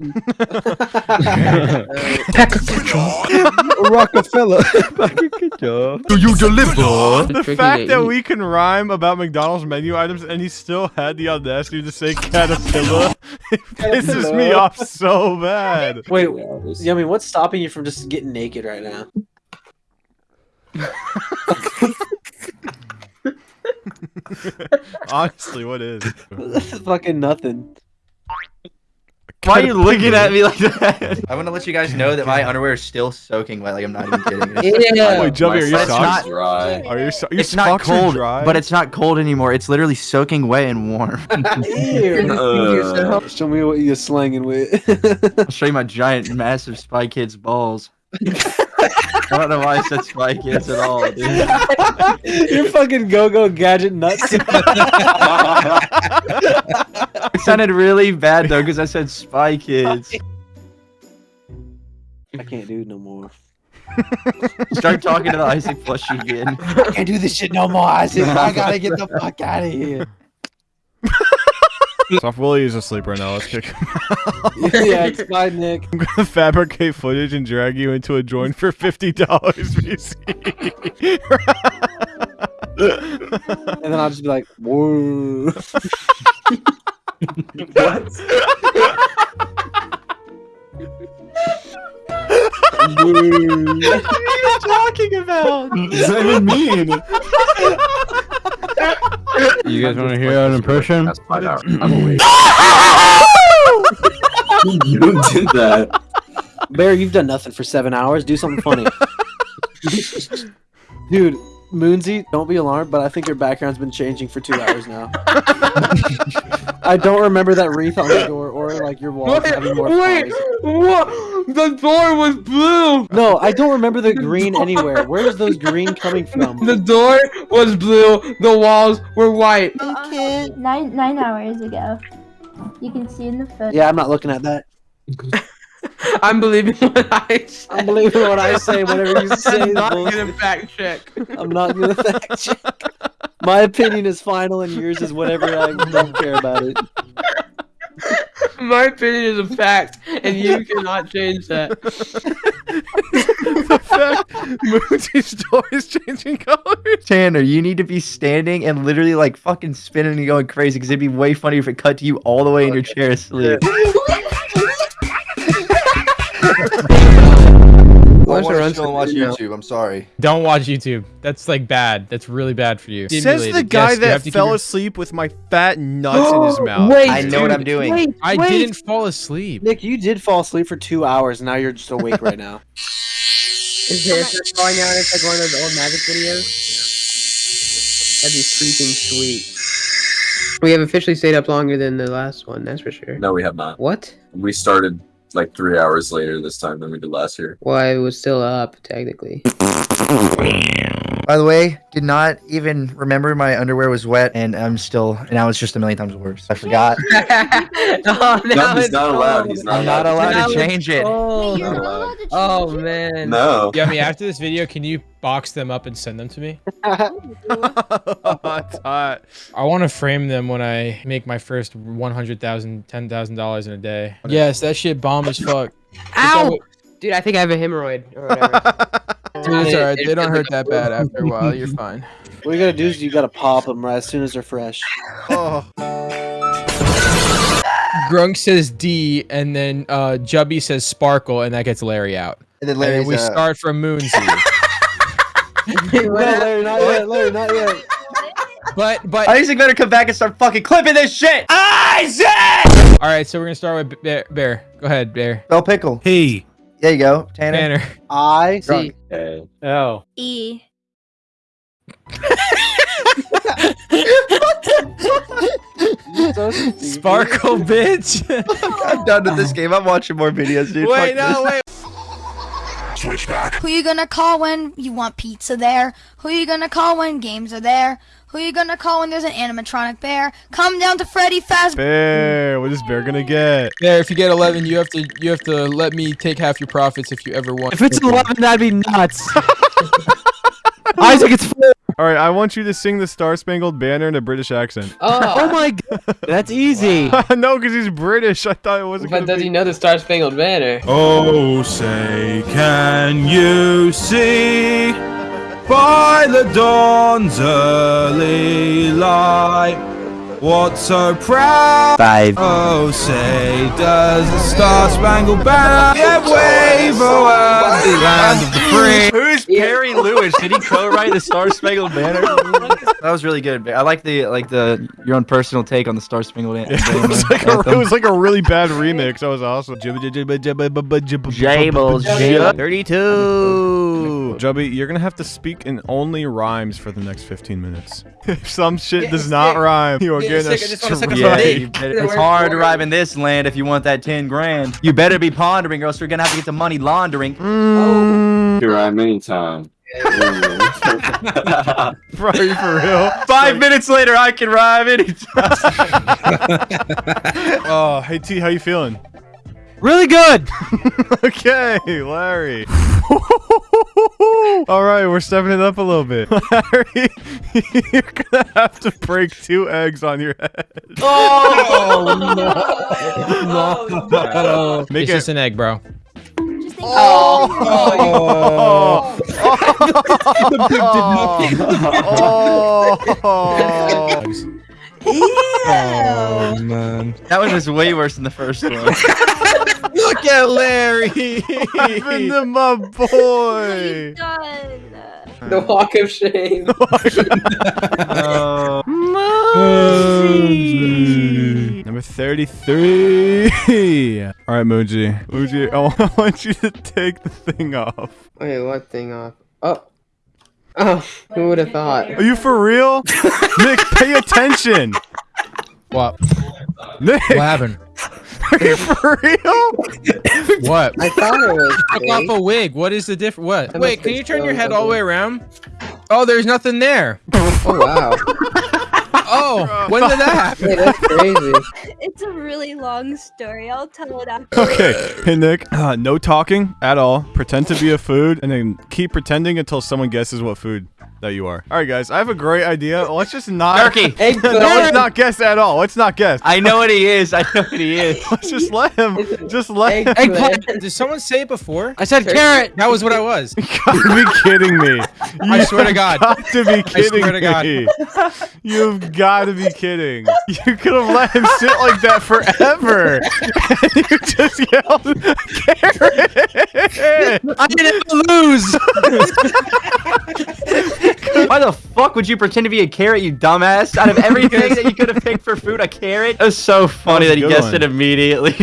Rockefeller. Do you deliver? the tricky fact that we can rhyme about McDonald's menu items and he still had the audacity to say caterpillar pisses me off so bad. Wait, Yummy, what's stopping you from just getting naked right now? Honestly, what is? This? Fucking nothing. Why are you looking at me like that? I want to let you guys know that my underwear is still soaking wet. Like I'm not even kidding. It's- Yeah. Wait, Jumpy, are your socks not- dry. Are your, so- your It's not socks are cold, dry? but it's not cold anymore. It's literally soaking wet and warm. Uh, Show me what you're slanging with. I'll show you my giant, massive Spy Kids balls. I don't know why I said Spy Kids at all, dude. You're fucking go-go gadget nuts. It sounded really bad though because I said Spy Kids. I can't do it no more. Start talking to the Isaac plushie again. I can't do this shit no more, Isaac. I gotta get the fuck out of here. Soft Willie is asleep right now. Let's kick him out. yeah, it's fine, Nick. I'm gonna fabricate footage and drag you into a joint for fifty dollars, VC. And then I'll just be like, whoa. what are you talking about? What does that even mean? You guys want to hear an impression? That's five hours. I'm awake. you did that. Bear, you've done nothing for seven hours. Do something funny. Dude, Moonsy, don't be alarmed, but I think your background's been changing for two hours now. I don't remember that wreath on the door or like your walls having more flowers. what? The door was blue. No, I don't remember the green anywhere. Where's those green coming from? The door was blue. The walls were white. Uh, okay. Nine nine hours ago. You can see in the photo. Yeah, I'm not looking at that. I'm believing what I say. I'm believing what I say. Whatever you say I'm not bullshit. gonna fact check. I'm not gonna fact check. My opinion is final, and yours is whatever. I don't care about it. My opinion is a fact, and you cannot change that. the fact Moonsy's door is changing colors. Tanner, you need to be standing and literally like fucking spinning and going crazy because it'd be way funnier if it cut to you all the way in your chair asleep. Why Why don't you don't watch? YouTube? I'm sorry. Don't watch YouTube. That's like bad. That's really bad for you. Says the guy Yes, that fell your- asleep with my fat nuts in his mouth. Wait, I know what I'm doing. Wait, I wait. didn't fall asleep. Nick, you did fall asleep for two hours. Now you're just awake right now. Is this just going out? It's like one of those old magic videos. That'd be freaking sweet. We have officially stayed up longer than the last one, that's for sure. No, we have not. What? We started like three hours later this time than we did last year. Well, I was still up, technically. By the way, did not even remember my underwear was wet, and I'm still, and now it's just a million times worse. I forgot. oh, No, he's not allowed. He's not I'm not allowed. allowed to change it's it. cold. Not allowed. Oh man. No. Yummy, after this video, can you box them up and send them to me? That's hot. I want to frame them when I make my first $100,000, $10,000 in a day. Yes, that shit bomb as fuck. Ow! Dude, I think I have a hemorrhoid or whatever. Dude, it's alright. They don't hurt that bad after a while. You're fine. What you gotta do is you gotta pop them right as soon as they're fresh. Oh. Grunk says D, and then uh, Jubby says Sparkle, and that gets Larry out. And then And then we uh, start from Moonsy. no, Larry, not yet. Larry, not yet. but but Isaac better come back and start fucking clipping this shit. Isaac! all right, so we're gonna start with Bear. Bear. Go ahead, Bear. Bell pickle. Hey. There you go, Tanner. Tanner. I Drunk. Okay. Oh. E. Sparkle, bitch. I'm done with this game. I'm watching more videos, dude. wait, Fuck no, this. wait. Who you gonna call when you want pizza there? Who you gonna call when games are there? Who you gonna call when there's an animatronic bear? Come down to Freddy Fazbear. Bear. What is Bear gonna get? Bear, if you get 11, you have to you have to let me take half your profits if you ever want. If it's 11, that'd be nuts. Isaac, it's four. All right, I want you to sing the Star Spangled Banner in a British accent. Oh, oh my god, that's easy. no, because he's British. I thought it wasn't But does be. he know the Star Spangled Banner? Oh, say, can you see by the dawn's early light what so proud? Five. Oh, say, does the Star Spangled Banner yet wave o'er the land of the free? Who's Perry Lewis? Did he co-write the Star Spangled Banner? That was really good. I like the like the your own personal take on the Star Spangled Banner. it, was like a, it was like a really bad remix. That was awesome. Jables, Jables. 32. Jubby, you're gonna have to speak in only rhymes for the next 15 minutes. If some shit does not rhyme, you are Get a getting a stick, I just wanna suck a strike. Yeah, better- it's hard to rhyme in this land if you want that 10 grand. You better be pondering or else you're gonna have to get the money laundering. Mm. Oh. Here I am anytime. Bro, are you for real? Five minutes later, I can rhyme anytime. Oh, hey T, how you feeling? Really good. okay, Larry. All right, we're stepping it up a little bit. Larry, you're gonna have to break two eggs on your head. Oh no! no. Make it's it- just an egg, bro. Oh! Oh! Oh, man. That one was way worse than the first one. Look at Larry. Happened to my boy. The walk of shame. Oh. Number 33. All right, Muji. Muji, I want you to take the thing off. Wait, what thing off? Oh. Oh, who would have thought? Are you for real? Nick, pay attention. What? Nick, What happened? Are you for real? What? I thought it was. took off a wig. What is the difference? What? That Wait, can you turn your head all the way around? Oh, there's nothing there. Oh wow. Oh, when did that happen? Wait, that's crazy. It's a really long story. I'll tell it after. Okay, hey Nick, uh, no talking at all. Pretend to be a food, and then keep pretending until someone guesses what food that you are. All right, guys, I have a great idea. Let's just not. Turkey. no, let's not guess at all. Let's not guess. I know what he is. I know what he is. Let's just let him. Just let him. Eggplant. Did someone say it before? I said carrot. That was what I was. You gotta be kidding me. You I swear to God. Got to be kidding swear to God. me. You've got to be kidding. You could have let him sit like that forever. and you just yelled, "Carrot!" I didn't lose. Why the fuck fuck would you pretend to be a carrot, you dumbass? Out of everything that you could have picked for food, a carrot? It was so funny That that, he guessed one. it immediately.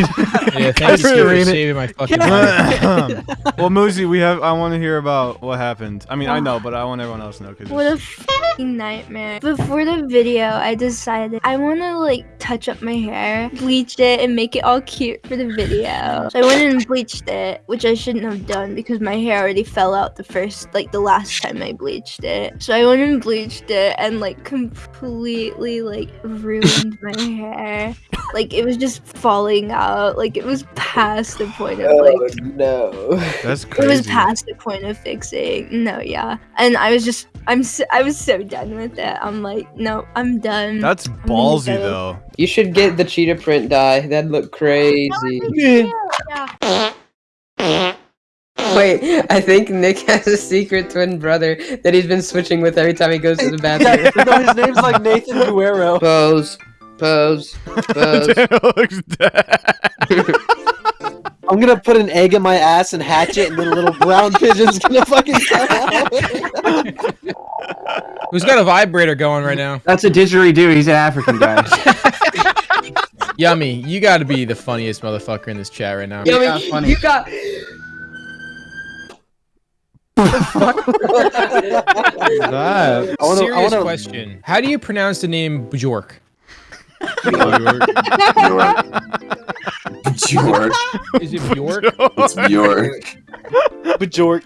Yeah, thank you for saving my fucking life. well, Moosey, we have. I want to hear about what happened. I mean, I know, but I want everyone else to know because What a fucking nightmare. Before the video, I decided I want to like touch up my hair, bleach it, and make it all cute for the video. So I went and bleached it, which I shouldn't have done because my hair already fell out the first, like the last time I bleached it. So I went and bleached it and like completely like ruined my hair. Like it was just falling out. Like it was past the point of oh, like no. That's crazy. it was past the point of fixing. No, yeah. And I was just, I'm, so, I was so done with it. I'm like, no, I'm done. That's I'm ballsy though. You should get the cheetah print dye. That'd look crazy. Wait, I think Nick has a secret twin brother that he's been switching with every time he goes to the bathroom. Yeah, no, his name's like Nathan Guerrero. Pose, pose, pose. looks dead. I'm gonna put an egg in my ass and hatch it, and then a little brown pigeon's gonna fucking come out. Who's got a vibrator going right now? That's a didgeridoo. He's an African guy. Yummy, you got to be the funniest motherfucker in this chat right now. Yummy, you got. That? I wanna- I Serious wanna- question. How do you pronounce the name Bjork? Bjork. Bjork. Is it Bjork? It's Bjork. Bajork.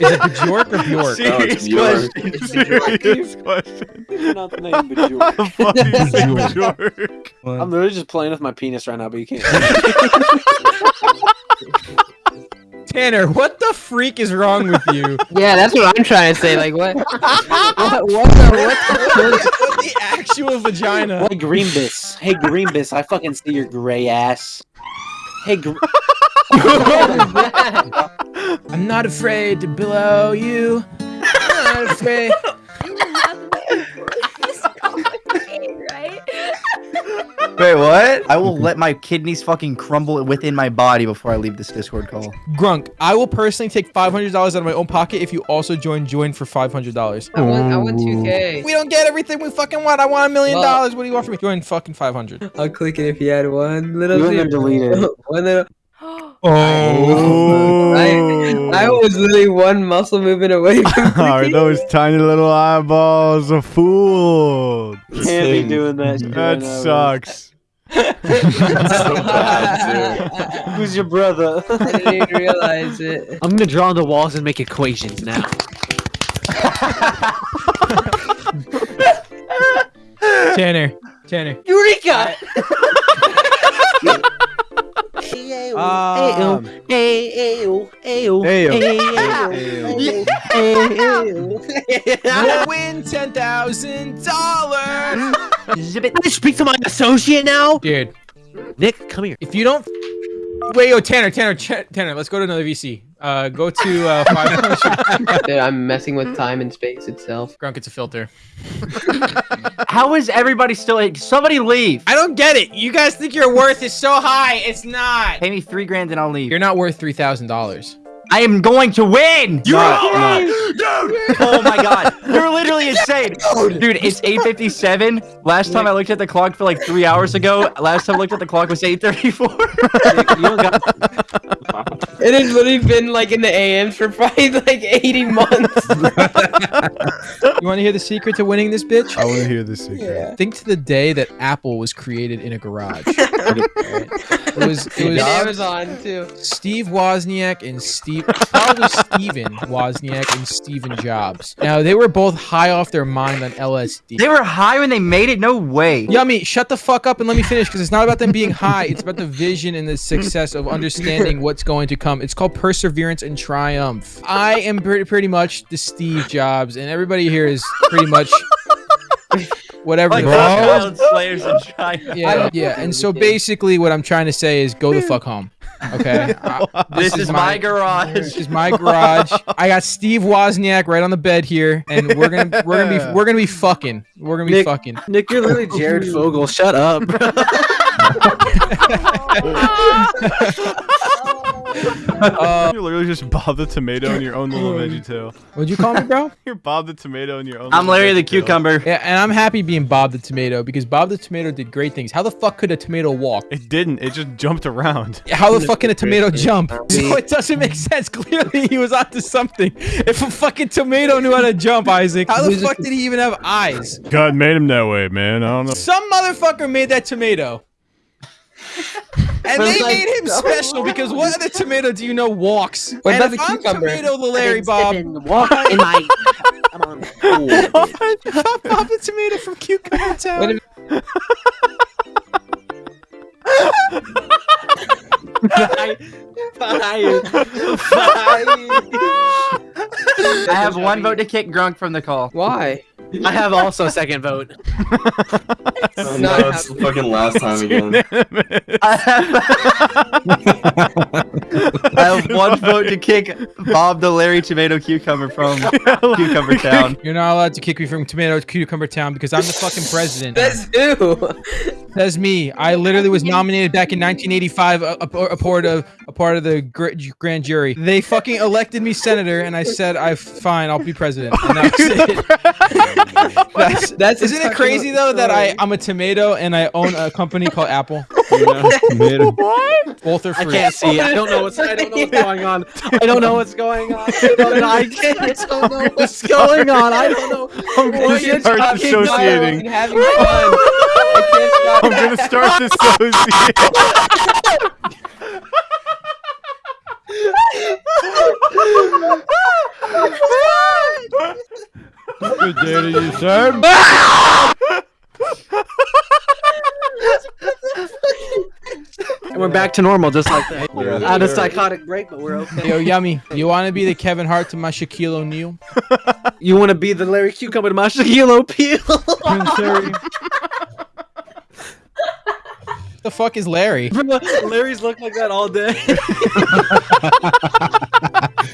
Is it Bjork or Bjork? No, it's Bjork. Serious question. Not the name Bajork. How the fuck is Bjork? I'm literally just playing with my penis right now, but you can't. Tanner, what the freak is wrong with you? Yeah, that's what I'm trying to say. Like, what? what, what the what the, what the actual vagina? Hey Greenbiss. Hey Greenbiss, I fucking see your gray ass. Hey Gr- I'm not afraid to blow you. I'm not afraid. Right? Wait, what? I will let my kidneys fucking crumble within my body before I leave this Discord call. Grunk, I will personally take $500 out of my own pocket if you also join join for $500. I want, I want 2K. We don't get everything we fucking want. I want a million dollars. What do you want from me? Join fucking 500. I'll click it if you had one little. You and then zero. delete it. one little. Oh. I, I was literally one muscle movement away from. Are those tiny little eyeballs a fool? Can't be doing that. shit That right now, sucks. bro. Who's your brother? I didn't realize it. I'm gonna draw on the walls and make equations now. Tanner, Tanner. Eureka! Um, Ayo, ayo, Ayo. You'll win ten thousand dollars. Can I speak to my associate now? Dude, Nick, come here. if you don't wait, yo, Tanner, Tanner, Ch- Tanner, let's go to another VC. Uh, go to uh, 500. Dude, I'm messing with time and space itself. Grunk, it's a filter. How is everybody still? Somebody leave. I don't get it. You guys think your worth is so high. It's not. Pay me three grand and I'll leave. You're not worth three thousand dollars. I am going to win. You're not. Oh my god, you're literally insane, dude. It's 8:57. Last time I looked at the clock for like three hours ago. Last time I looked at the clock was 8:34. you don't got It has literally been like in the AMs for probably like 80 months. You want to hear the secret to winning this bitch? I want to hear this secret. Think to the day that Apple was created in a garage. It was it was Amazon too. Steve Wozniak and Steve probably Steven Wozniak and Steven Jobs. Now they were both high off their mind on LSD. they were high when they made it. No way. Yummy, shut the fuck up and let me finish because it's not about them being high. It's about the vision and the success of understanding what's going to come. It's called perseverance and triumph. I am pretty, pretty much the Steve Jobs, and everybody here is pretty much whatever. Like the the fuck- child slayers and China. yeah, yeah. And so basically, what I'm trying to say is go the fuck home. Okay. Uh, This, is, my, garage. This is my garage. I got Steve Wozniak right on the bed here, and we're gonna we're gonna be we're gonna be fucking. We're gonna be Nick- fucking. Nick, you're literally Jared Fogle. Shut up, bro. Uh, You're literally just Bob the Tomato in your own little veggie tail. What'd you call me, bro? You're Bob the Tomato in your own. I'm Larry the veggie tail. cucumber. Yeah, and I'm happy being Bob the Tomato because Bob the Tomato did great things. How the fuck could a tomato walk? It didn't. It just jumped around. How the fuck can a tomato jump? So it doesn't make sense. Clearly, he was onto something. If a fucking tomato knew how to jump, Isaac, how the fuck did he even have eyes? God made him that way, man. I don't know. Some motherfucker made that tomato. And they like- made him special because what other tomato do you know walks? What and about if the I'm cucumber? tomato the Larry Bob, Walk in my. Come on. I'm Bob the tomato from Cucumber Town. What if- Bye. Bye. I have one vote to kick Grunk from the call. Why? I have also a second vote. Oh, no, it's the fucking last time again. I have, I have one vote to kick Bob the Larry Tomato Cucumber from Cucumber Town. You're not allowed to kick me from Tomato Cucumber Town because I'm the fucking president. That's who. That's me. I literally was nominated back in 1985, a, uh, a, uh, a part of a part of the gr- grand jury. They fucking elected me senator, and I said, "I fine, I'll be president." And that's it. that's, That's isn't it crazy what- though that I I'm a tomato and I own a company called Apple? what? Both are free. I can't see. I don't know what's. I don't know what's going on. I don't know what's going on. I don't know. I can't. I don't know what's going on. I don't know. I'm gonna What you're start talking having fun. I can't stop. I'm gonna start this dissociating. Good day to you, sir. And we're back to normal, just like that. On a psychotic break, but we're okay. Yo, yummy. You want to be the Kevin Hart to my Shaquille O'Neal? You want to be the Larry Cucumber to my Shaquille O'Neal? Prince the fuck is Larry? Larry's looked like that all day.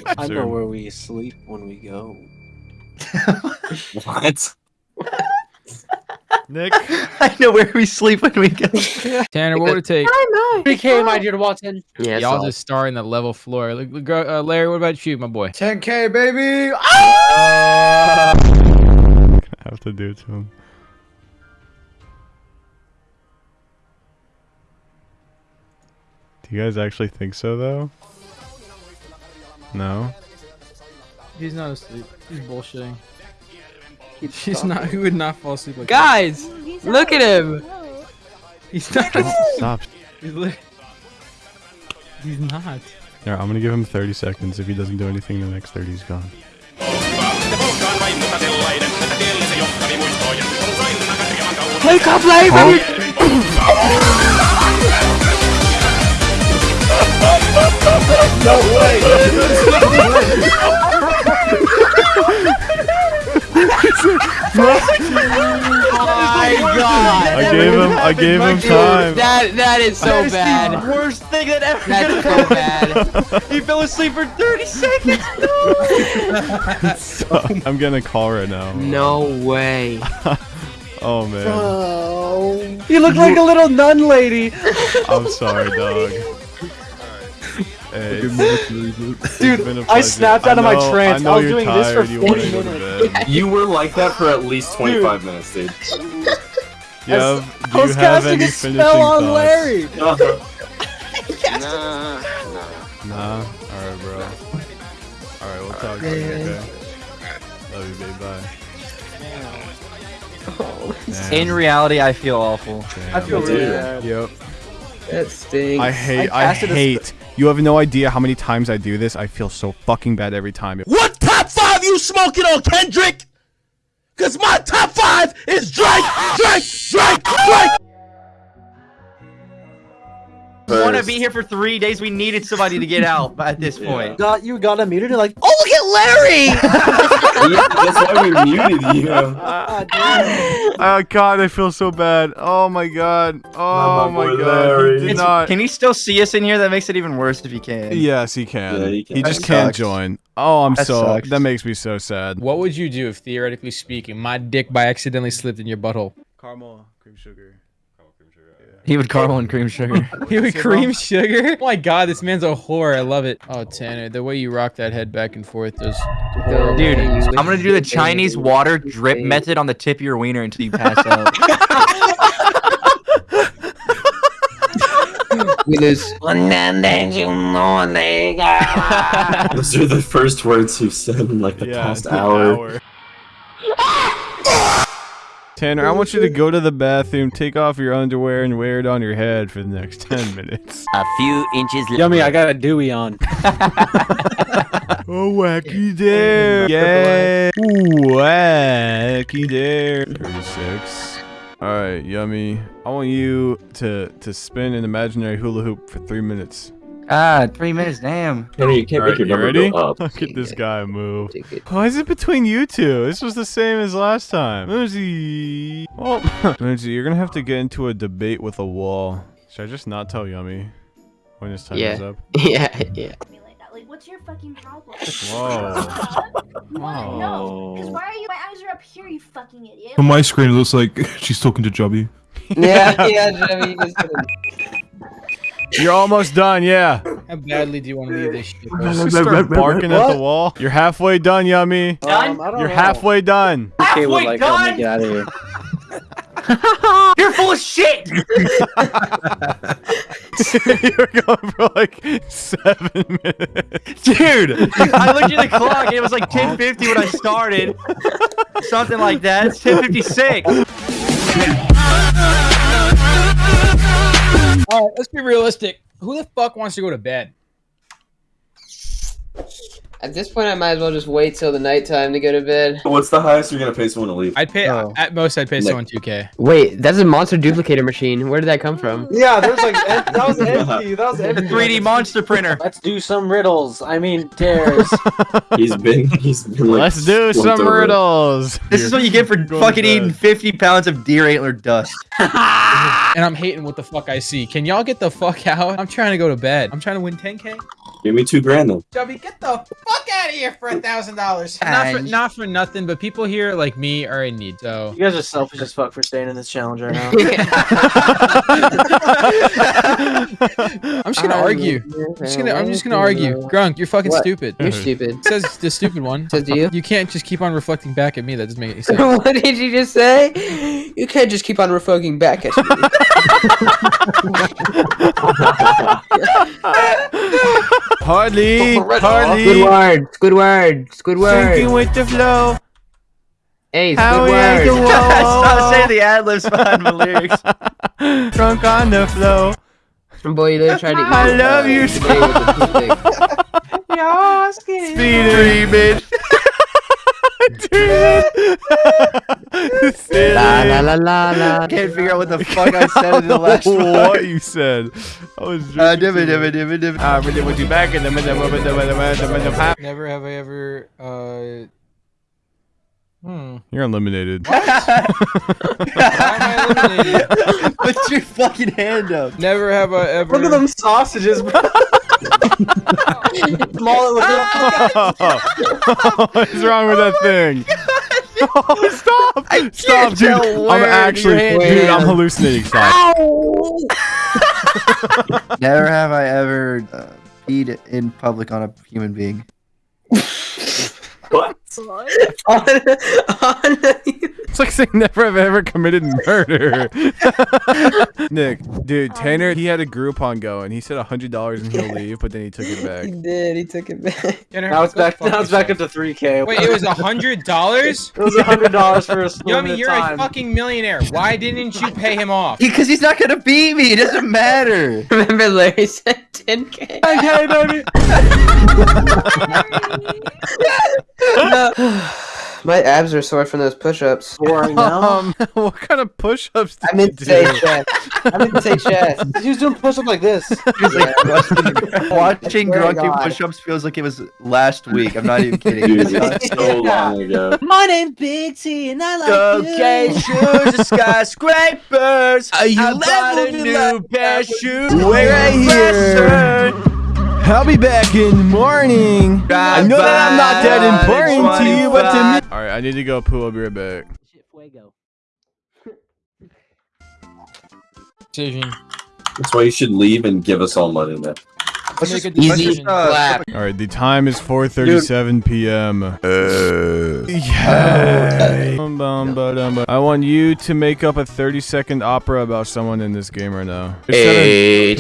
I know where we sleep when we go. What? Nick. I know where we sleep when we go. Tanner, what would it take? PK, my dear Watson. Yeah, Y'all just star in the level floor. Look, look, uh, Larry, what about you, my boy? 10k baby. I have to do it to him. Do you guys actually think so, though? No. He's not asleep. He's bullshitting. He's not. He would not fall asleep like Guys, look at him. He's not. Stop. He's, li- he's not. Yeah, I'm gonna give him 30 seconds. If he doesn't do anything, the next 30 is gone. Wake up, Larry. my god. I gave him. I gave him time. That that is so That is bad. the worst thing that ever That's so bad. He fell asleep for 30 seconds. So, I'm getting a call right now. No way. Oh man. You look like a little nun lady. I'm sorry, dog. Hey, it's- it's Dude, been a I snapped out of my know- trance. know I was you're doing this for tired, you 40 wanna go to minutes. bed. You were like that for at least 25 minutes, dude. You have, I do was you have casting any a finishing spell on thoughts? Larry. Uh-huh. nah, Nah. nah. All right, bro. All right, we'll talk to you. Okay. Love you, babe. Bye. Damn. In reality, I feel awful. I feel Me really bad. Yep. That stinks. I hate. I I, hate. You have no idea how many times I do this. I feel so fucking bad every time. What top five you smoking on, Kendrick? Cause my top five is Drake, Drake, Drake, Drake. I want to be here for three days. We needed somebody to get out at this point. Got you got unmuted. You're like, oh look at Larry. yeah, that's why we muted you. Ah, oh God, I feel so bad. Oh my God. Oh my my God. He did not. Can he still see us in here? That makes it even worse if he can. Yes, he can. Yeah, he, he just That can't sucks. join. Oh, I'm That so. sucks. That makes me so sad. What would you do if, theoretically speaking, my dick by accidentally slipped in your butthole? Caramel, cream sugar. He would caramel and cream sugar. He would cream sugar? Oh my god, this man's a whore. I love it. Oh, Tanner, the way you rock that head back and forth does horrible Dude. I'm gonna do the Chinese water drip method on the tip of your wiener until you pass out. Those are the first words you've said in like the Yeah, past an hour. Tanner, I want you to go to the bathroom, take off your underwear, and wear it on your head for the next 10 minutes. A few inches. Yummy, I got a Dewey on. Oh, wacky dare. Yeah. Ooh, wacky dare. 36. Alright, yummy. I want you to to spin an imaginary hula hoop for three minutes. Ah, three minutes, damn. Tanner, you can't Alright, make your you number ready? go up. Look at this guy move. Why is it between you two? This was the same as last time. Lindsay. Oh, Lindsay, you're gonna have to get into a debate with a wall. Should I just not tell Yummy when his time is up? Yeah, yeah. Like, what's your fucking problem? Whoa. What? No. Because why are you? My eyes are up here, you fucking idiot. On my screen, it looks like she's talking to Jubby. Yeah, yeah, Jimmy. Just You're almost done, yeah. How badly do you want to leave this shit? Just start barking at the wall. You're halfway done, Yummy. Um, I don't You're know. halfway done. Okay, would like help me get out of here. You're full of shit. You're going for like seven minutes. Dude, I looked at the clock and it was like 10:50 when I started. Something like that. It's 10:56. All right, let's be realistic. Who the fuck wants to go to bed? At this point, I might as well just wait till the nighttime to go to bed. What's the highest you're gonna pay someone to leave? I'd pay Oh. at most. I'd pay Like- someone 2k. Wait, that's a monster duplicator machine. Where did that come from? Yeah, there's like that was empty. That was empty. 3D monster printer. Let's do some riddles. I mean dares. He's been, he's been like. Let's do some over riddles. This is what you get for fucking eating 50 pounds of deer antler dust. And I'm hating what the fuck I see. Can y'all get the fuck out? I'm trying to go to bed. I'm trying to win 10k. Give me two grand though. Chubby, get the fuck out of here for a thousand dollars. Not for not for nothing, but people here like me are in need. So You guys are selfish as fuck for staying in this challenge right now. I'm just gonna um, argue. I'm just gonna I'm just gonna argue. Grunk, you're fucking What? stupid. You're stupid. Says the stupid one. Says you. You can't just keep on reflecting back at me. That doesn't make any sense. what did you just say? You can't just keep on refucking back at Hardly. Hardly. Squidward, Squidward, Squidward. Sinking with the flow. Hey, How we at the Squidward. wall. Stop saying the ad libs behind my lyrics. Drunk on the flow. Boy, you literally tried to eat I love you, today with a toothpick. Speedy. bitch. La la la la la. Can't figure out what the fuck I said in the last one. what you said. I was Uh, drinking dimmy, too dimmy, dimmy, dimmy. Ah, really want you back in the middle of the Never have I ever uh Hmm. You're eliminated. Why am I eliminated? Put your fucking hand up. Never have I ever Look at them sausages, bro. Small What's wrong with that thing? Oh, stop! Stop, dude! tell I'm actually, your hand dude. I'm hallucinating. Stop. Never have I ever uh, peed in public on a human being. What? It's like saying never have ever committed murder. Nick, dude, Tanner, he had a Groupon going. He said hundred dollars and he'll leave, but then he took it back. He did. He took it back. Tanner, Now it's back. Now it's back up to three k. Wait, it was a hundred dollars? It was a hundred dollars for a split Yummy, you're time. a fucking millionaire. Why didn't you pay him off? Because he's not gonna beat me. It doesn't matter. Remember Larry said 10k? Okay, baby. My abs are sore from those push-ups. Boring now. Um, what kind of push-ups did I meant you to say chest. I meant to say chest. He was doing push up like this. He's like watching, watching Swear do push-ups feels like it was last week. I'm not even kidding. Dude, it's so long ago. My name's Big T, and I like Okay, shoes and skyscrapers. Are you I bought a new pair of shoes. Wait right here. I'll be back in the morning. I know that I'm not that important to you, but to me. All right, I need to go poo. I'll be right back. decision. That's why you should leave and give us all money then. Let's make a Easy decision. clap. All right, the time is 4:37 p.m. Uh, yeah. Bum, bum, ba-dum, I want you to make up a 30-second opera about someone in this game right now. There's seven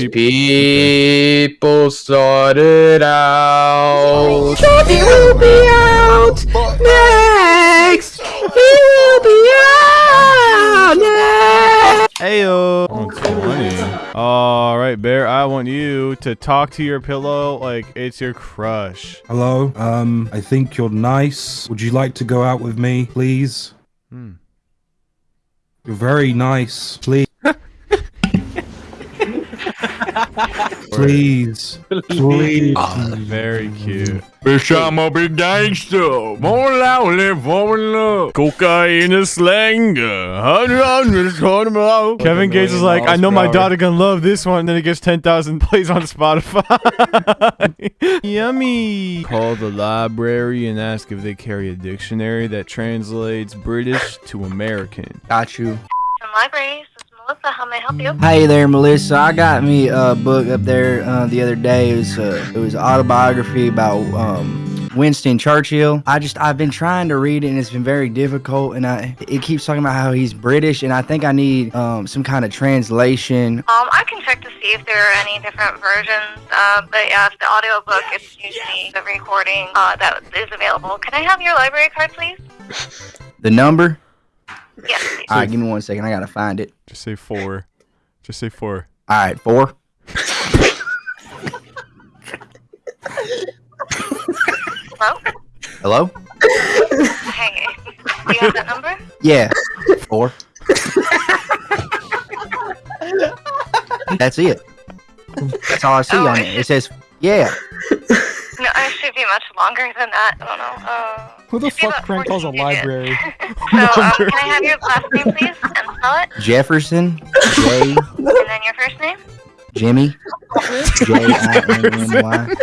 Eight people started out. He will be out next. He will be out next. Ayo. Oh, 20. All right, Bear. I want you to talk to your pillow like it's your crush. Hello. Um, I think you're nice. Would you like to go out with me, please? Hmm. You're very nice. Please. Please. Please. Ah, very cute. Bitch, I'm a big gangster. More loudly, for love. Cocaine is slang. Kevin Gates is like, I know my daughter gonna love this one. And Then it gets 10,000 plays on Spotify. Yummy. Call the library and ask if they carry a dictionary that translates British to American. Got you. Some libraries. This is Melissa. How may I help you? Hey there, Melissa. I got me a book up there uh, the other day. It was uh, it was an autobiography about um, Winston Churchill. I just I've been trying to read it and it's been very difficult. And I it keeps talking about how he's British and I think I need um, some kind of translation. Um, I can check to see if there are any different versions. Uh, but yeah, if the audiobook, it's usually the recording uh, that is available. Can I have your library card, please? The number. Yes, please. All right, give me one second. I gotta find it. Just say four. Just say four. All right, four. Hello? Hello. Hey, do you have that number? Yeah, four. That's it. That's all I see on oh. it. It says, yeah. No, it should be much longer than that. I don't know. Uh, Who the fuck prank calls a library? So, um, can I have your last name, please, and spell it? Jefferson, J, And then your first name? Jimmy, J I M M Y.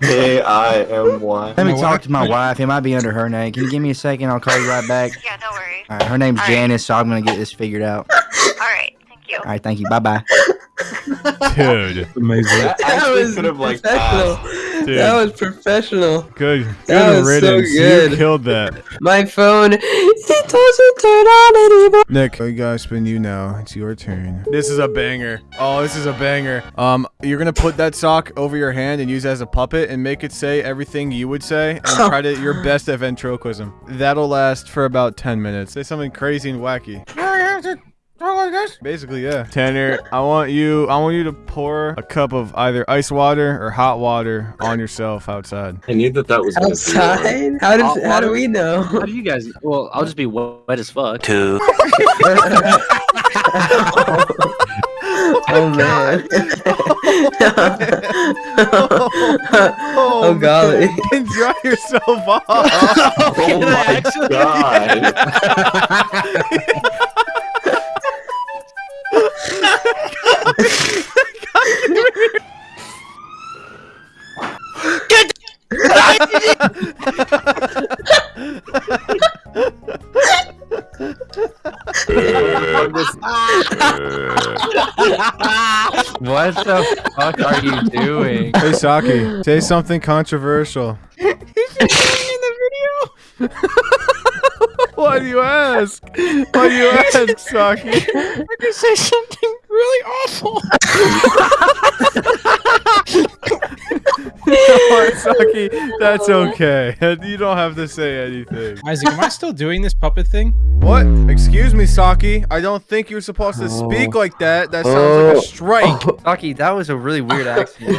K I M Y. Let me talk to my wife. It might be under her name. Can you give me a second? I'll call you right back. Yeah, no worries. All right, her name's Janice, so I'm gonna get this figured out. All right, thank you. All right, thank you. Bye bye. Dude. Amazing. That That was could have like professional. passed. Dude. That was professional. Good. That Good was so good. You killed that. My phone, it doesn't turn on anymore. Nick, we gotta spin you now. It's your turn. This is a banger. Oh, this is a banger. Um, you're gonna put that sock over your hand and use it as a puppet and make it say everything you would say and try to your best at ventriloquism. That'll last for about 10 minutes. Say something crazy and wacky. Basically, yeah. Tanner, I want you I want you to pour a cup of either ice water or hot water on yourself outside. I knew that that was Outside? How Hot did how do we know? How do you guys? Well, I'll just be wet as fuck. Two. Oh, oh man. oh golly. And dry yourself off. Oh my god. What the fuck are you doing? Hey Saki, say something controversial. Why do you ask? Why do you ask, Saki? I can say something really awful. Alright, Saki, that's okay. You don't have to say anything. Isaac, am I still doing this puppet thing? What? Excuse me, Saki. I don't think you're supposed to speak oh. like that. That sounds like a oh. strike. Saki, that was a really weird accent.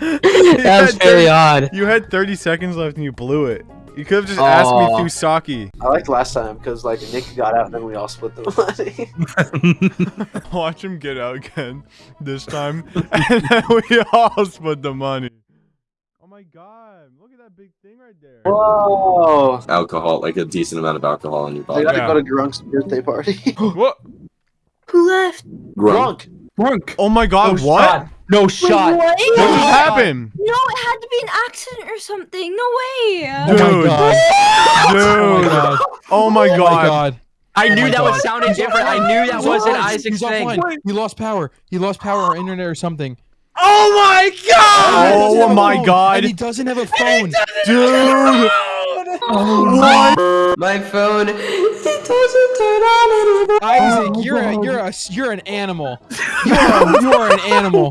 that was very odd. You had 30 seconds left and you blew it. You could have just asked me Aw. through Saki. I liked last time because like Nick got out and then we all split the money. Watch him get out again this time, and then we all split the money. Oh my god, look at that big thing right there. Whoa! Alcohol, like a decent amount of alcohol in your body. I body. gotta Yeah. go to Grunk's birthday party. what? Who left? Grunk. Grunk. Oh my god, No what? shot. No Wait, shot. what? What just happened? No, it had to be an accident or something. No way. Oh Dude. Oh my god. Dude. Oh my Oh god. my god. I knew oh my that God. was sounding different. I knew that He's wasn't offline. Isaac's He's thing. offline. He lost power. He lost power or internet or something. Oh my god! He doesn't Oh have a my phone, god. And he doesn't have a phone. Dude. What? My phone. It doesn't turn on anymore. Isaac, you're a, you're a you're an animal. You are, you are an animal.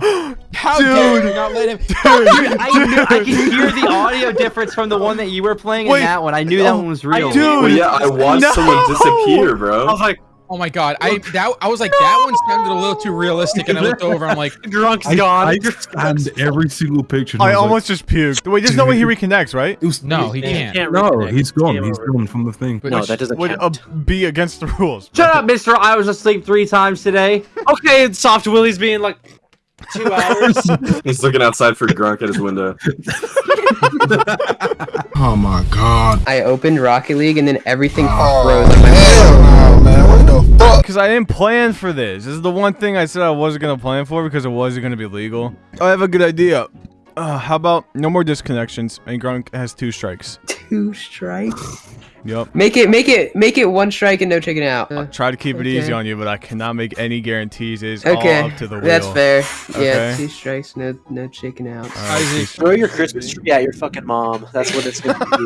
How dare you not let him? Dude, I knew I could hear the audio difference from the one that you were playing Wait. and that one. I knew that oh, one was real. Dude. Well, yeah, I watched No. someone disappear, bro. I was like, Oh my god, I that I was like that one sounded a little too realistic, and I looked over. I'm like, Grunk's I, gone. I scanned every single picture. and I was like, almost just puked. Wait, there's no way he reconnects, right? it was- no, he can't. Can't No, reconnect. he's gone. He's gone from the thing. No, that doesn't Would count. uh, be against the rules. Shut up, Mister. I was asleep three times today. Okay, and Soft Willie's being like two hours. He's looking outside for Grunk at his window. Oh my god. I opened Rocket League and then everything Oh, froze on my hell no, man. What the fuck? Because I didn't plan for this. This is the one thing I said I wasn't going to plan for because it wasn't going to be legal. I have a good idea. Uh, how about no more disconnections and Grunk has two strikes? two strikes. Yep. Make it, make it, make it one strike and no chicken out. I'll try to keep it easy on you, but I cannot make any guarantees. It's okay, all up to the wheel. that's fair. Yeah, two strikes, no, no chicken out. Isaac, Throw your Christmas tree at your fucking mom. That's what it's gonna be.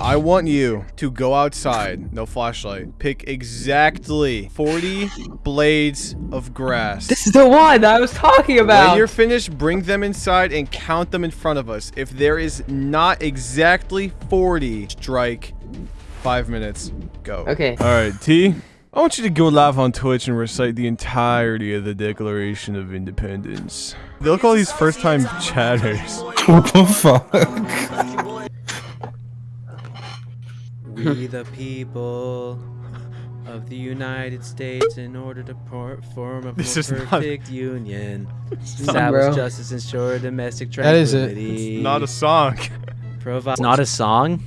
I want you to go outside, no flashlight, pick exactly 40 blades of grass. This is the one I was talking about. When you're finished, bring them inside and count them in front of us. If there is not exactly 40, strike. Five minutes. Go. Okay. All right, T. I want you to go live on Twitch and recite the entirety of the Declaration of Independence. They look all these first-time chatters. What the fuck? We the people of the United States, in order to form a This more is not- perfect union, not- establish Bro. justice, ensure domestic tranquility. That is it. It's not a song. Provide. It's not a song.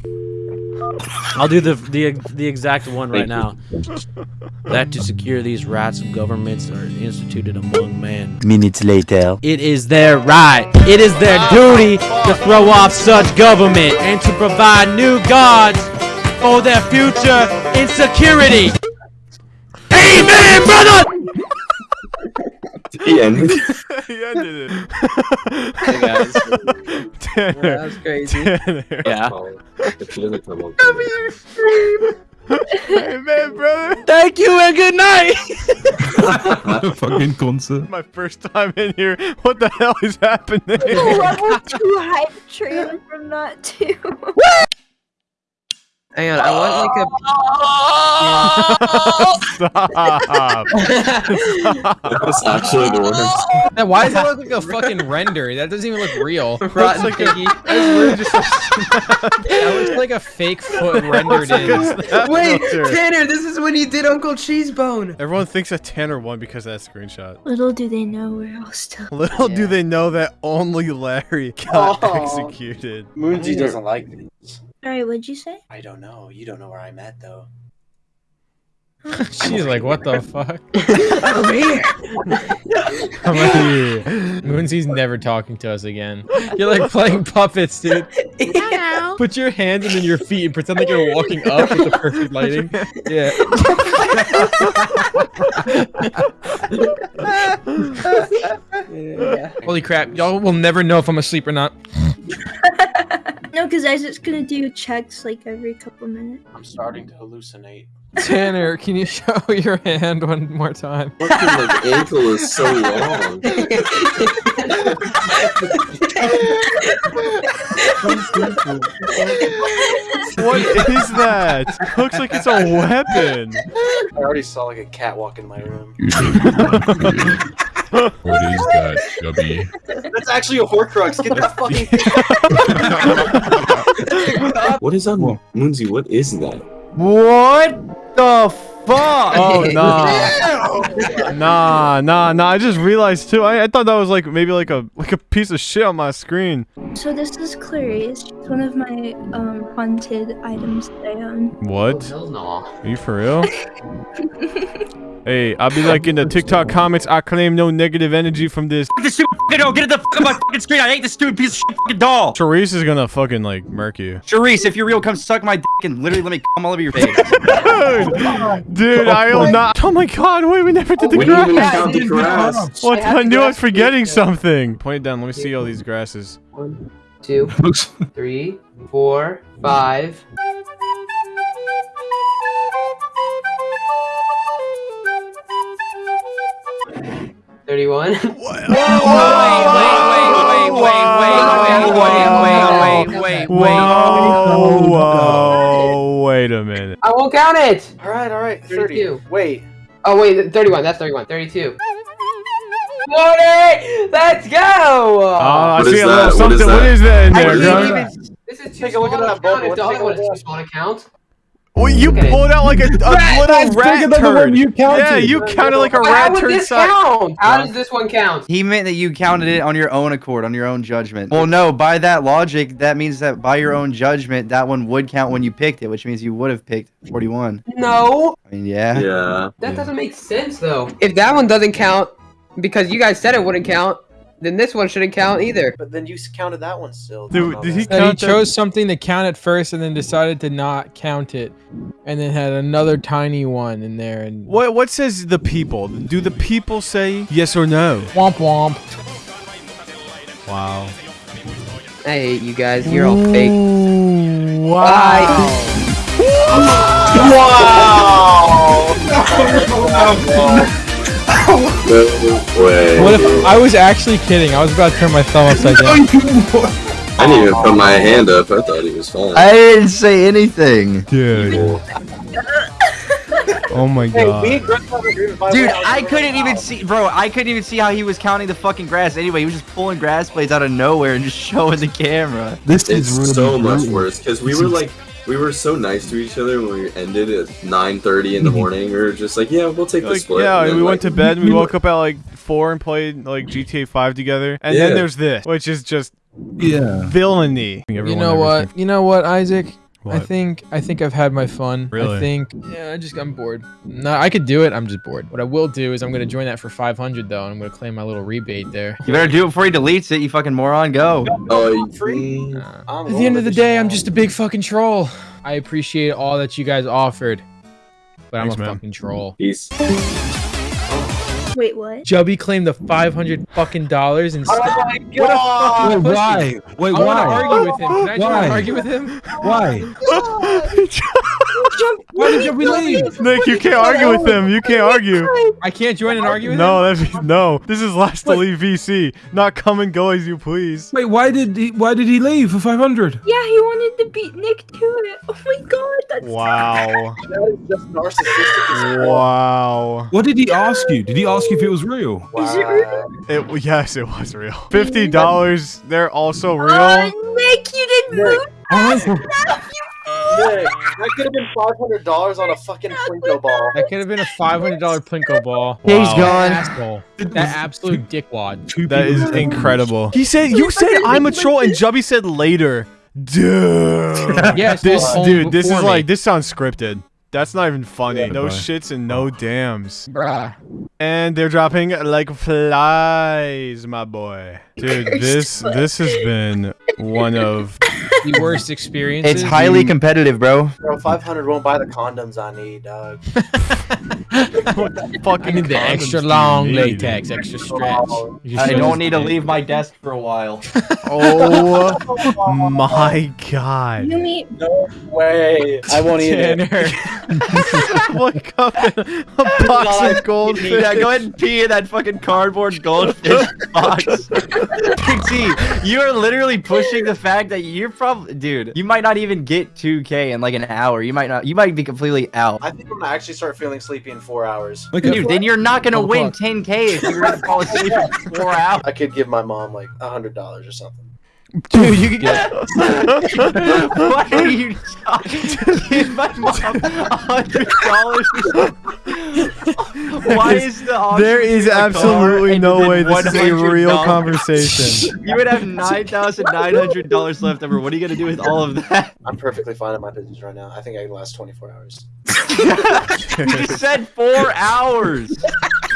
I'll do the the the exact one right now. That to secure these rights of governments are instituted among men. Minutes later. It is their right. It is their duty to throw off such government and to provide new gods for their future insecurity. Amen, brother. He ended. he ended it. Hey guys. Tanner. that was crazy. Tanner. Yeah. If she doesn't come on. Hey, man, brother. Thank you and good night. fucking concert. My first time in here. What the hell is happening? Level two hype train from that too. Hang on, I want like a. Oh! Stop. That was actually the worst. Now, why does that look like a fucking render? That doesn't even look real. Rotten like a- piggy. That's literally just a, that looks like a fake foot rendered like in. Wait, filter. Tanner, this is when you did Uncle Cheesebone. Everyone thinks that Tanner won because of that screenshot. Little do they know we're all still. Little do they know that only Larry got Aw. executed. Moonsy doesn't like this. Sorry, what'd you say? I don't know. You don't know where I'm at though. She's like, what the fuck? Over here. I'm like, Moonsy's never talking to us again. You're like playing puppets, dude. Put your hands and then your feet and pretend like you're walking up with the perfect lighting. Yeah. yeah. Holy crap, y'all will never know if I'm asleep or not. No, because Isaac's gonna do checks like every couple minutes. I'm starting to hallucinate. Tanner, can you show your hand one more time? Fucking like ankle is so long. What is that? Looks like it's a weapon. I already saw like a cat walk in my room. What is that, Chubby? That's actually a Horcrux. Get that fucking. What is on Moonsy? What is that? What the fuck? Oh nah, nah, nah, nah. I just realized too. I, I thought that was like maybe like a like a piece of shit on my screen. So this is Clarice. It's one of my um haunted items that I own. What? Hell no. Are you for real? hey, I'll be like in the TikTok comments. I claim no negative energy from this. This stupid fucking doll. Get it the fuck on my fucking screen. I hate this stupid piece of shit fucking doll. Therese is gonna fucking like murk you. Charisse, if you're real, come suck my dick and literally let me come all over your face. Dude, dude, I will not. Oh my god, wait, we never did the We didn't even grass. count the grass. What? I I knew I was forgetting pizza. something. Point it down. Let me see all these grasses. One, two, three, four, five. Thirty-one. Wait, wait, wait, wait, wait, wait, wait, wait, wait, Whoa, whoa, wait a minute. I won't count it. All right, all right. 30. 32. Wait. Oh wait, 31. That's 31. 32. 40! Let's go! Oh, I What see a little something. What is that in there, can't Grunk? even- This is too Take a look small at to that count. If the other one is look. too small to count. Well, you Look pulled out like a, a little that's rat bigger than the turd. one you counted. Yeah, you counted like a Wait, how rat would turd this size. count? How does this one count? He meant that you counted it on your own accord, on your own judgment. Well, no, by that logic, that means that by your own judgment, that one would count when you picked it, which means you would have picked 41. No, I mean, yeah. Yeah. that doesn't make sense though. If that one doesn't count, because you guys said it wouldn't count, then this one shouldn't count either. But then you counted that one still. Dude, did he That he count that? chose something to count at first and then decided to not count it, and then had another tiny one in there and What what says the people? Do the people say yes or no? womp womp. Wow. I hate you guys. You're all fake. Wow. Wow. No way. What if I was actually kidding? I was about to turn my thumb upside down. I didn't even put my hand up. I thought he was fine. I didn't say anything. Dude. Oh my god. me and Greg have agreement. By the Dude, I couldn't even see, bro. I couldn't even see how he was counting the fucking grass. Anyway, he was just pulling grass blades out of nowhere and just showing the camera. This It's is really so much worse because we This were is- like, we were so nice to each other when we ended at 9:30 in the morning. We were just like, yeah, we'll take the split. yeah, and then, we went to bed and we woke up at like four and played like GTA 5 together. And then there's this, which is just Yeah. villainy. You know what? thinks- You know what, Isaac? I think I think I've had my fun. Really? I think yeah, I just I'm bored. No, I could do it. I'm just bored. What I will do is I'm gonna join that for 500 though, and I'm gonna claim my little rebate there. You better do it before he deletes it, you fucking moron. Go. Oh, Free. Uh, I'm At the end of the with day, I'm just a big fucking troll. I appreciate all that you guys offered, but Thanks, I'm a man. fucking troll. Peace. Wait, what? Jubby claimed the 500 fucking dollars and. Oh my Wait, god! why? Wait, I want to why? argue with him. Can I try Why? to argue with him? Why? Why did we leave? Nick, you can't argue with him. You can't argue. I can't join and argue with him. No, that'd be, no. This is last to leave VC, not come and go as you please. Wait, why did he? Why did he leave for five hundred? Yeah, he wanted to beat Nick to it. Oh my god, that's Wow. That is just narcissistic Wow. What did he ask you? Did he ask you if it was real? Is it real? It yes, it was real. Fifty dollars. They're also oh, real. Oh, Nick, you didn't move oh. fast enough. Nick, that could have been five hundred dollars on a fucking Plinko ball. That could have been a $500 Plinko ball. He's Wow. gone. Asshole. That absolute dickwad. Two That people is said- incredible. He said you said I'm a troll and Jubby said later. Dude. Yes, this dude, this is me. like this sounds scripted. That's not even funny. No Bye. shits and no oh. dams. Bruh. And they're dropping like flies, my boy. Dude, this this has been one of The worst experiences. It's highly competitive, bro. Bro, five hundred won't buy the condoms I need, dog. what the fucking I need the extra do you long need? latex, extra stretch. I don't need to leave my desk for a while. Oh my god. You mean No way. I won't eat it. Tanner. Wake up in a box of goldfish. Yeah, go ahead and pee in that fucking cardboard goldfish box. Pixie, you are literally pushing the fact that you're probably, dude, you might not even get 2K in like an hour. You might not, you might be completely out. I think I'm gonna actually start feeling sleepy in four hours. Like, Dude, then you're not gonna win 10K if you're gonna fall asleep for four hours. I could give my mom like a hundred dollars or something. Dude, you can get. Why are you give my mom a hundred dollars? Why is the There is between absolutely no way this is a real conversation. You would have nine thousand nine hundred dollars left over. What are you gonna do with all of that? I'm perfectly fine in my business right now. I think I can last 24 hours. You just said four hours.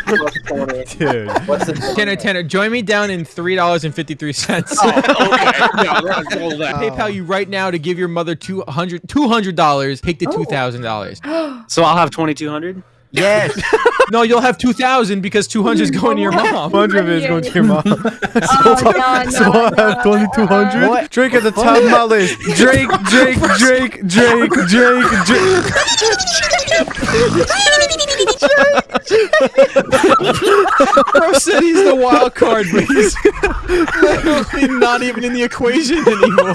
Dude. What's the Tanner, Tanner, join me down in three dollars and fifty three cents. Oh, okay. No, that's all that. PayPal you right now to give your mother two hundred two hundred dollars. Take the oh. two thousand dollars. So I'll have 2200. Yes. No, you'll have two thousand because two hundred is going to your mom. 100 is going to your mom. so, oh, no, no, so I have 2200. What? Drake at the top of my list. Drake, Drake, Drake, Drake, Drake, Drake. Bro said he's the wild card, but he's literally not even in the equation anymore.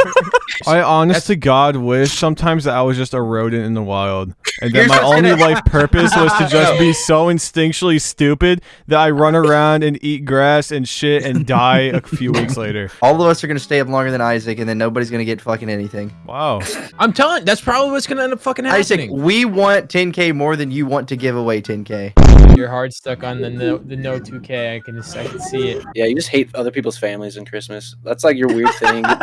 I honest to God wish sometimes that I was just a rodent in the wild. And that my only life purpose was to just be so instinctually stupid that I run around and eat grass and shit and die a few weeks later. All of us are gonna stay up longer than Isaac, and then nobody's gonna get fucking anything. Wow. I'm telling. That's probably what's gonna end up fucking happening. Isaac, we want 10k more than you want to give away 10k. You're hard stuck on the no, the no 2K. I can just, I can see it. Yeah, you just hate other people's families and Christmas. That's like your weird thing.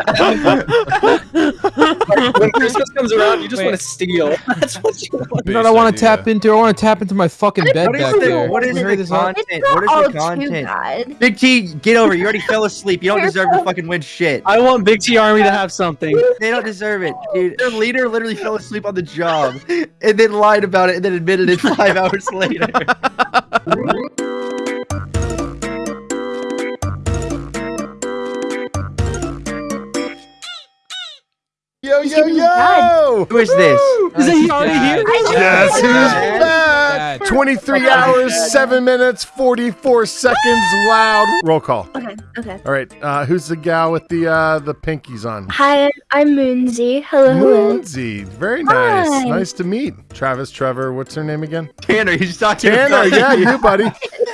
Like, when Christmas comes around, you just Wait. want to steal. That's what you want. You know what I want to tap into? I want to tap into my fucking bed What is back the- there. what is You the heard this all- content? What is the content? Big T, get over it. You already fell asleep. You don't deserve to fucking win shit. I want Big T Army to have something. They don't deserve it, dude. Their leader literally fell asleep on the job and then lied about it and then admitted it five hours later. Yo, yo, giving me dad. yo! Who is this? Is he already here? Yes, who's back? Dad. 23 hours, 7 minutes, 44 seconds loud. Roll call. Okay, okay. All right, uh, who's the gal with the uh, the pinkies on? Hi, I'm Moonsy. Hello, hello. Moonsy. Very nice. Hi. Nice to meet. Travis, Trevor, what's her name again? Tanner, you just talking Tanner, yeah, you, do, buddy.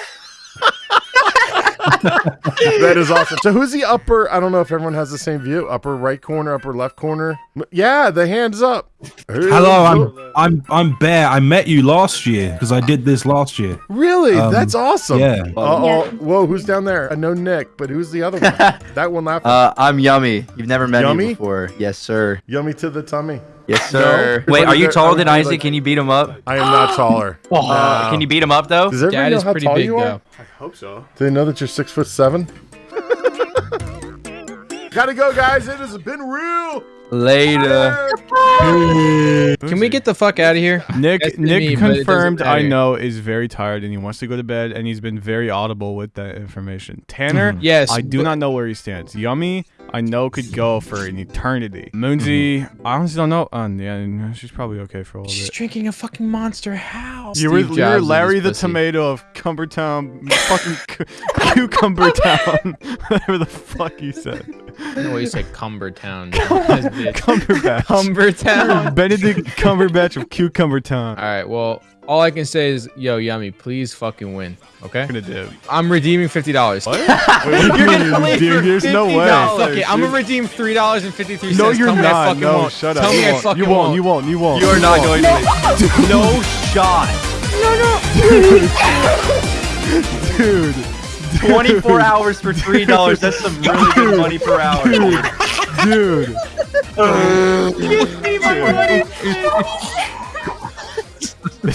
that is awesome. So who's the upper? I don't know if everyone has the same view. Upper right corner, upper left corner. Yeah, the hands up. Hello, I'm I'm I'm Bear. I met you last year because I did this last year. Really? Um, That's awesome. yeah. Uh-oh. Whoa, who's down there? I know Nick, but who's the other one? that one laughing. Uh, I'm Yummy. You've never met Yummy? me before. Yes, sir. Yummy to the tummy. Yes, sir. No? Wait, are you taller than like- Isaac? Can you beat him up? I am not taller. Uh, can you beat him up though? Does everybody Dad know is how pretty tall big you are? though. I hope so. Do they know that you're six foot seven? Gotta go, guys. It has been real. Later. Can we get the fuck out of here? Nick That's Nick me, but it doesn't confirmed I know is very tired and he wants to go to bed and he's been very audible with that information. Tanner, Yes, I do not know where he stands. Yummy, I know could go for an eternity. Moonsy, I honestly don't know. Um, yeah, she's probably okay for a little She's bit. drinking a fucking monster house. You were, you were Larry the pussy. tomato of Cumbertown, fucking cu- Cucumber Town, whatever the fuck you said. I know what you said, Cumbertown. Cumbertown. Cumberbatch. Cumbertown. Benedict Cumberbatch of Cucumber Town. All right. Well, all I can say is, yo, Yummy, please fucking win. Okay. I'm gonna do. I'm redeeming fifty dollars. What? You're gonna Dude, there's no way. Fuck it. I'm gonna redeem three dollars and fifty three cents. No, you're Tell me I not. fucking No, won't. shut up. Tell me you I won't. fucking You won't. You won't. You won't. You are not going to win. No shot. No, no. Dude. 24 hours for three dollars. That's some really good money per hour. Dude. Dude.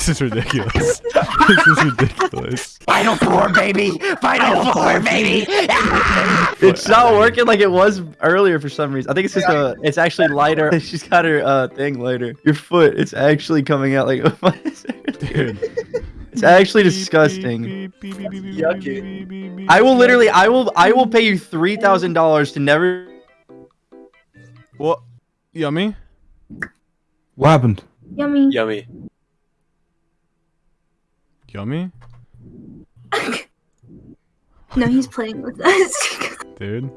This is ridiculous. this is ridiculous. Final four, baby. Final four, baby. It's not working like it was earlier for some reason. I think it's just a. It's actually lighter. She's got her uh thing lighter. Your foot. It's actually coming out like. Dude. It's actually disgusting. Yucky. I will literally. I will. I will pay you three thousand dollars to never. What? Yummy? What happened? Yummy. Yummy. Yummy? No, he's playing with us. Dude.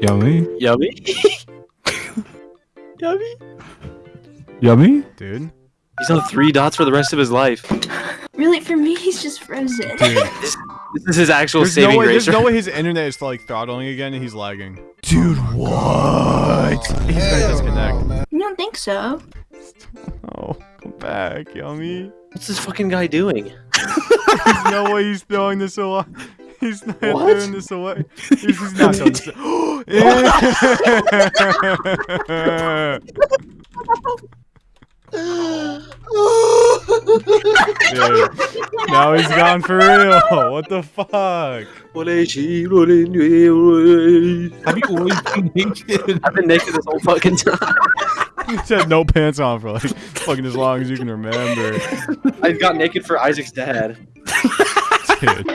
Yummy. Yummy. Yummy. Yummy. Dude. He's on three dots for the rest of his life. Really, for me, he's just frozen. Dude. This is his actual There's saving no way. There's grace. no way his internet is like throttling again and he's lagging. Dude, what? He's gonna disconnect. You don't think so? Oh, come back, yummy. What's this fucking guy doing? There's no way he's throwing this away. He's not What? throwing this away. He's, he's not throwing this. Dude, now he's gone for real. What the fuck? Have you always been naked? I've been naked this whole fucking time. He's had no pants on for like fucking as long as you can remember. I got naked for Isaac's dad. Dude.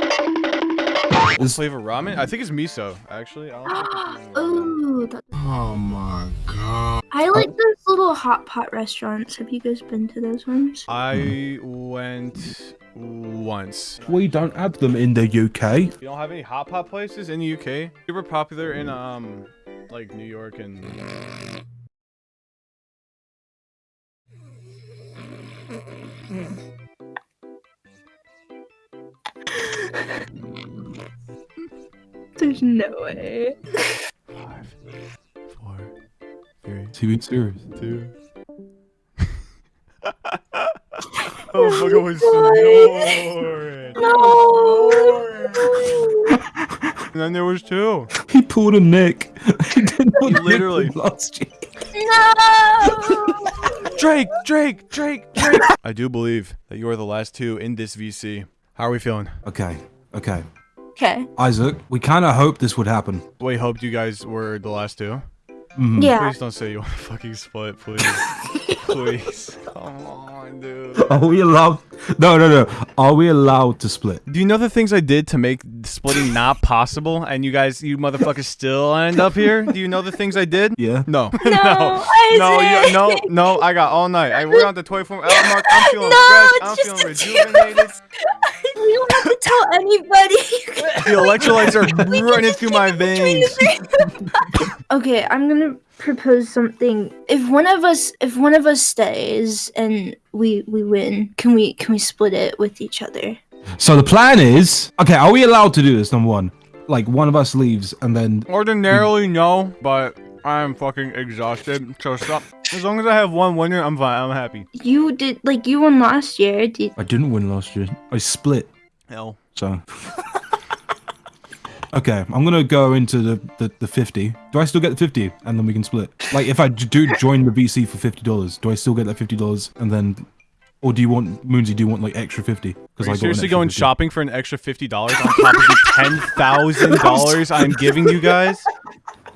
Flavor ramen? I think it's miso, actually. I don't think it's Ooh, Oh my god. I like those little hot pot restaurants. Have you guys been to those ones? I went once. We don't have them in the UK. You don't have any hot pot places in the UK? Super popular in um like New York and There's no way. five, four, three, To be serious. two. oh fuck I was snoring. No. And then there was two. He pulled a Nick. he did not Nick literally- lost you. No. Drake, Drake, Drake, Drake. I do believe that you are the last two in this VC. How are we feeling? Okay, okay. Okay. Isaac, we kind of hoped this would happen. We hoped you guys were the last two. Mhm. Yeah. Please don't say you want to fucking split, please. please. Come on, dude. Are we allowed? No, no, no. Are we allowed to split? Do you know the things I did to make splitting not possible, and you guys, you motherfuckers, still end up here? Do you know the things I did? Yeah. No. No, no. No, you, no, no. I got all night. I we're on the 24 hour mark. I'm feeling No, fresh. it's I'm just feeling rejuvenated. We don't have to tell anybody. The electrolytes are running through my veins. okay, I'm gonna propose something. If one of us, if one of us stays and we we win, can we can we split it with each other? So the plan is, okay, are we allowed to do this? Number one, like one of us leaves and then Ordinarily, no, but I'm fucking exhausted. So stop. As long as I have one winner, I'm fine. I'm happy. You did like you won last year. Did I didn't win last year. I split. Hell. So. Okay, I'm gonna go into the, the, the 50. Do I still get the 50 and then we can split? Like, if I do join the VC for $50, do I still get that $50 and then. Or do you want, Moonsy, do you want like extra 50? Are Because I seriously going 50. shopping for an extra fifty dollars on top of the ten thousand dollars I'm giving you guys?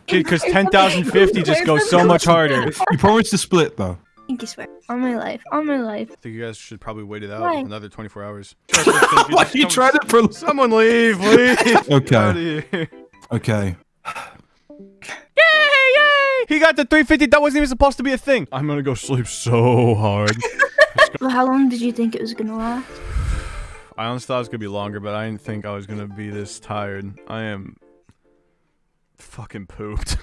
Because ten thousand fifty just goes so much harder. You promised to split though. I swear on my life, on my life. I think you guys should probably wait it out Why? another 24 hours. Why you tried it for? Someone leave, please. Okay. Okay. Yay, yay! He got the 350. That wasn't even supposed to be a thing. I'm gonna go sleep so hard. Well, how long did you think it was gonna last? I honestly thought it was gonna be longer, but I didn't think I was gonna be this tired. I am fucking pooped.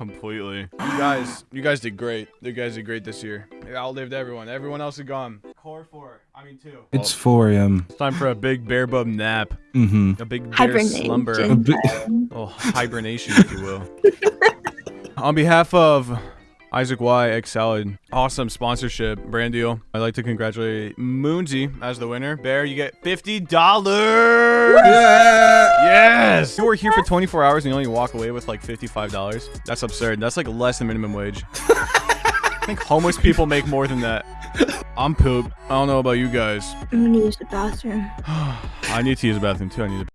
Completely. You guys, you guys did great. You guys did great this year. You outlived everyone. Everyone else is gone. Core four. I mean two. It's 4 a.m. It's time for a big bear bub nap. Mm-hmm. A big bear Hibernation. slumber. A bi- Oh, hibernation, if you will. On behalf of Isaac Y X Salad, awesome sponsorship, brand deal. I'd like to congratulate Moonsy as the winner. Bear, you get fifty dollars. Yes. You were here for 24 hours and you only walk away with like fifty-five dollars. That's absurd. That's like less than minimum wage. I think homeless people make more than that. I'm pooped. I don't know about you guys. I'm gonna use the bathroom. I need to use the bathroom too. I need to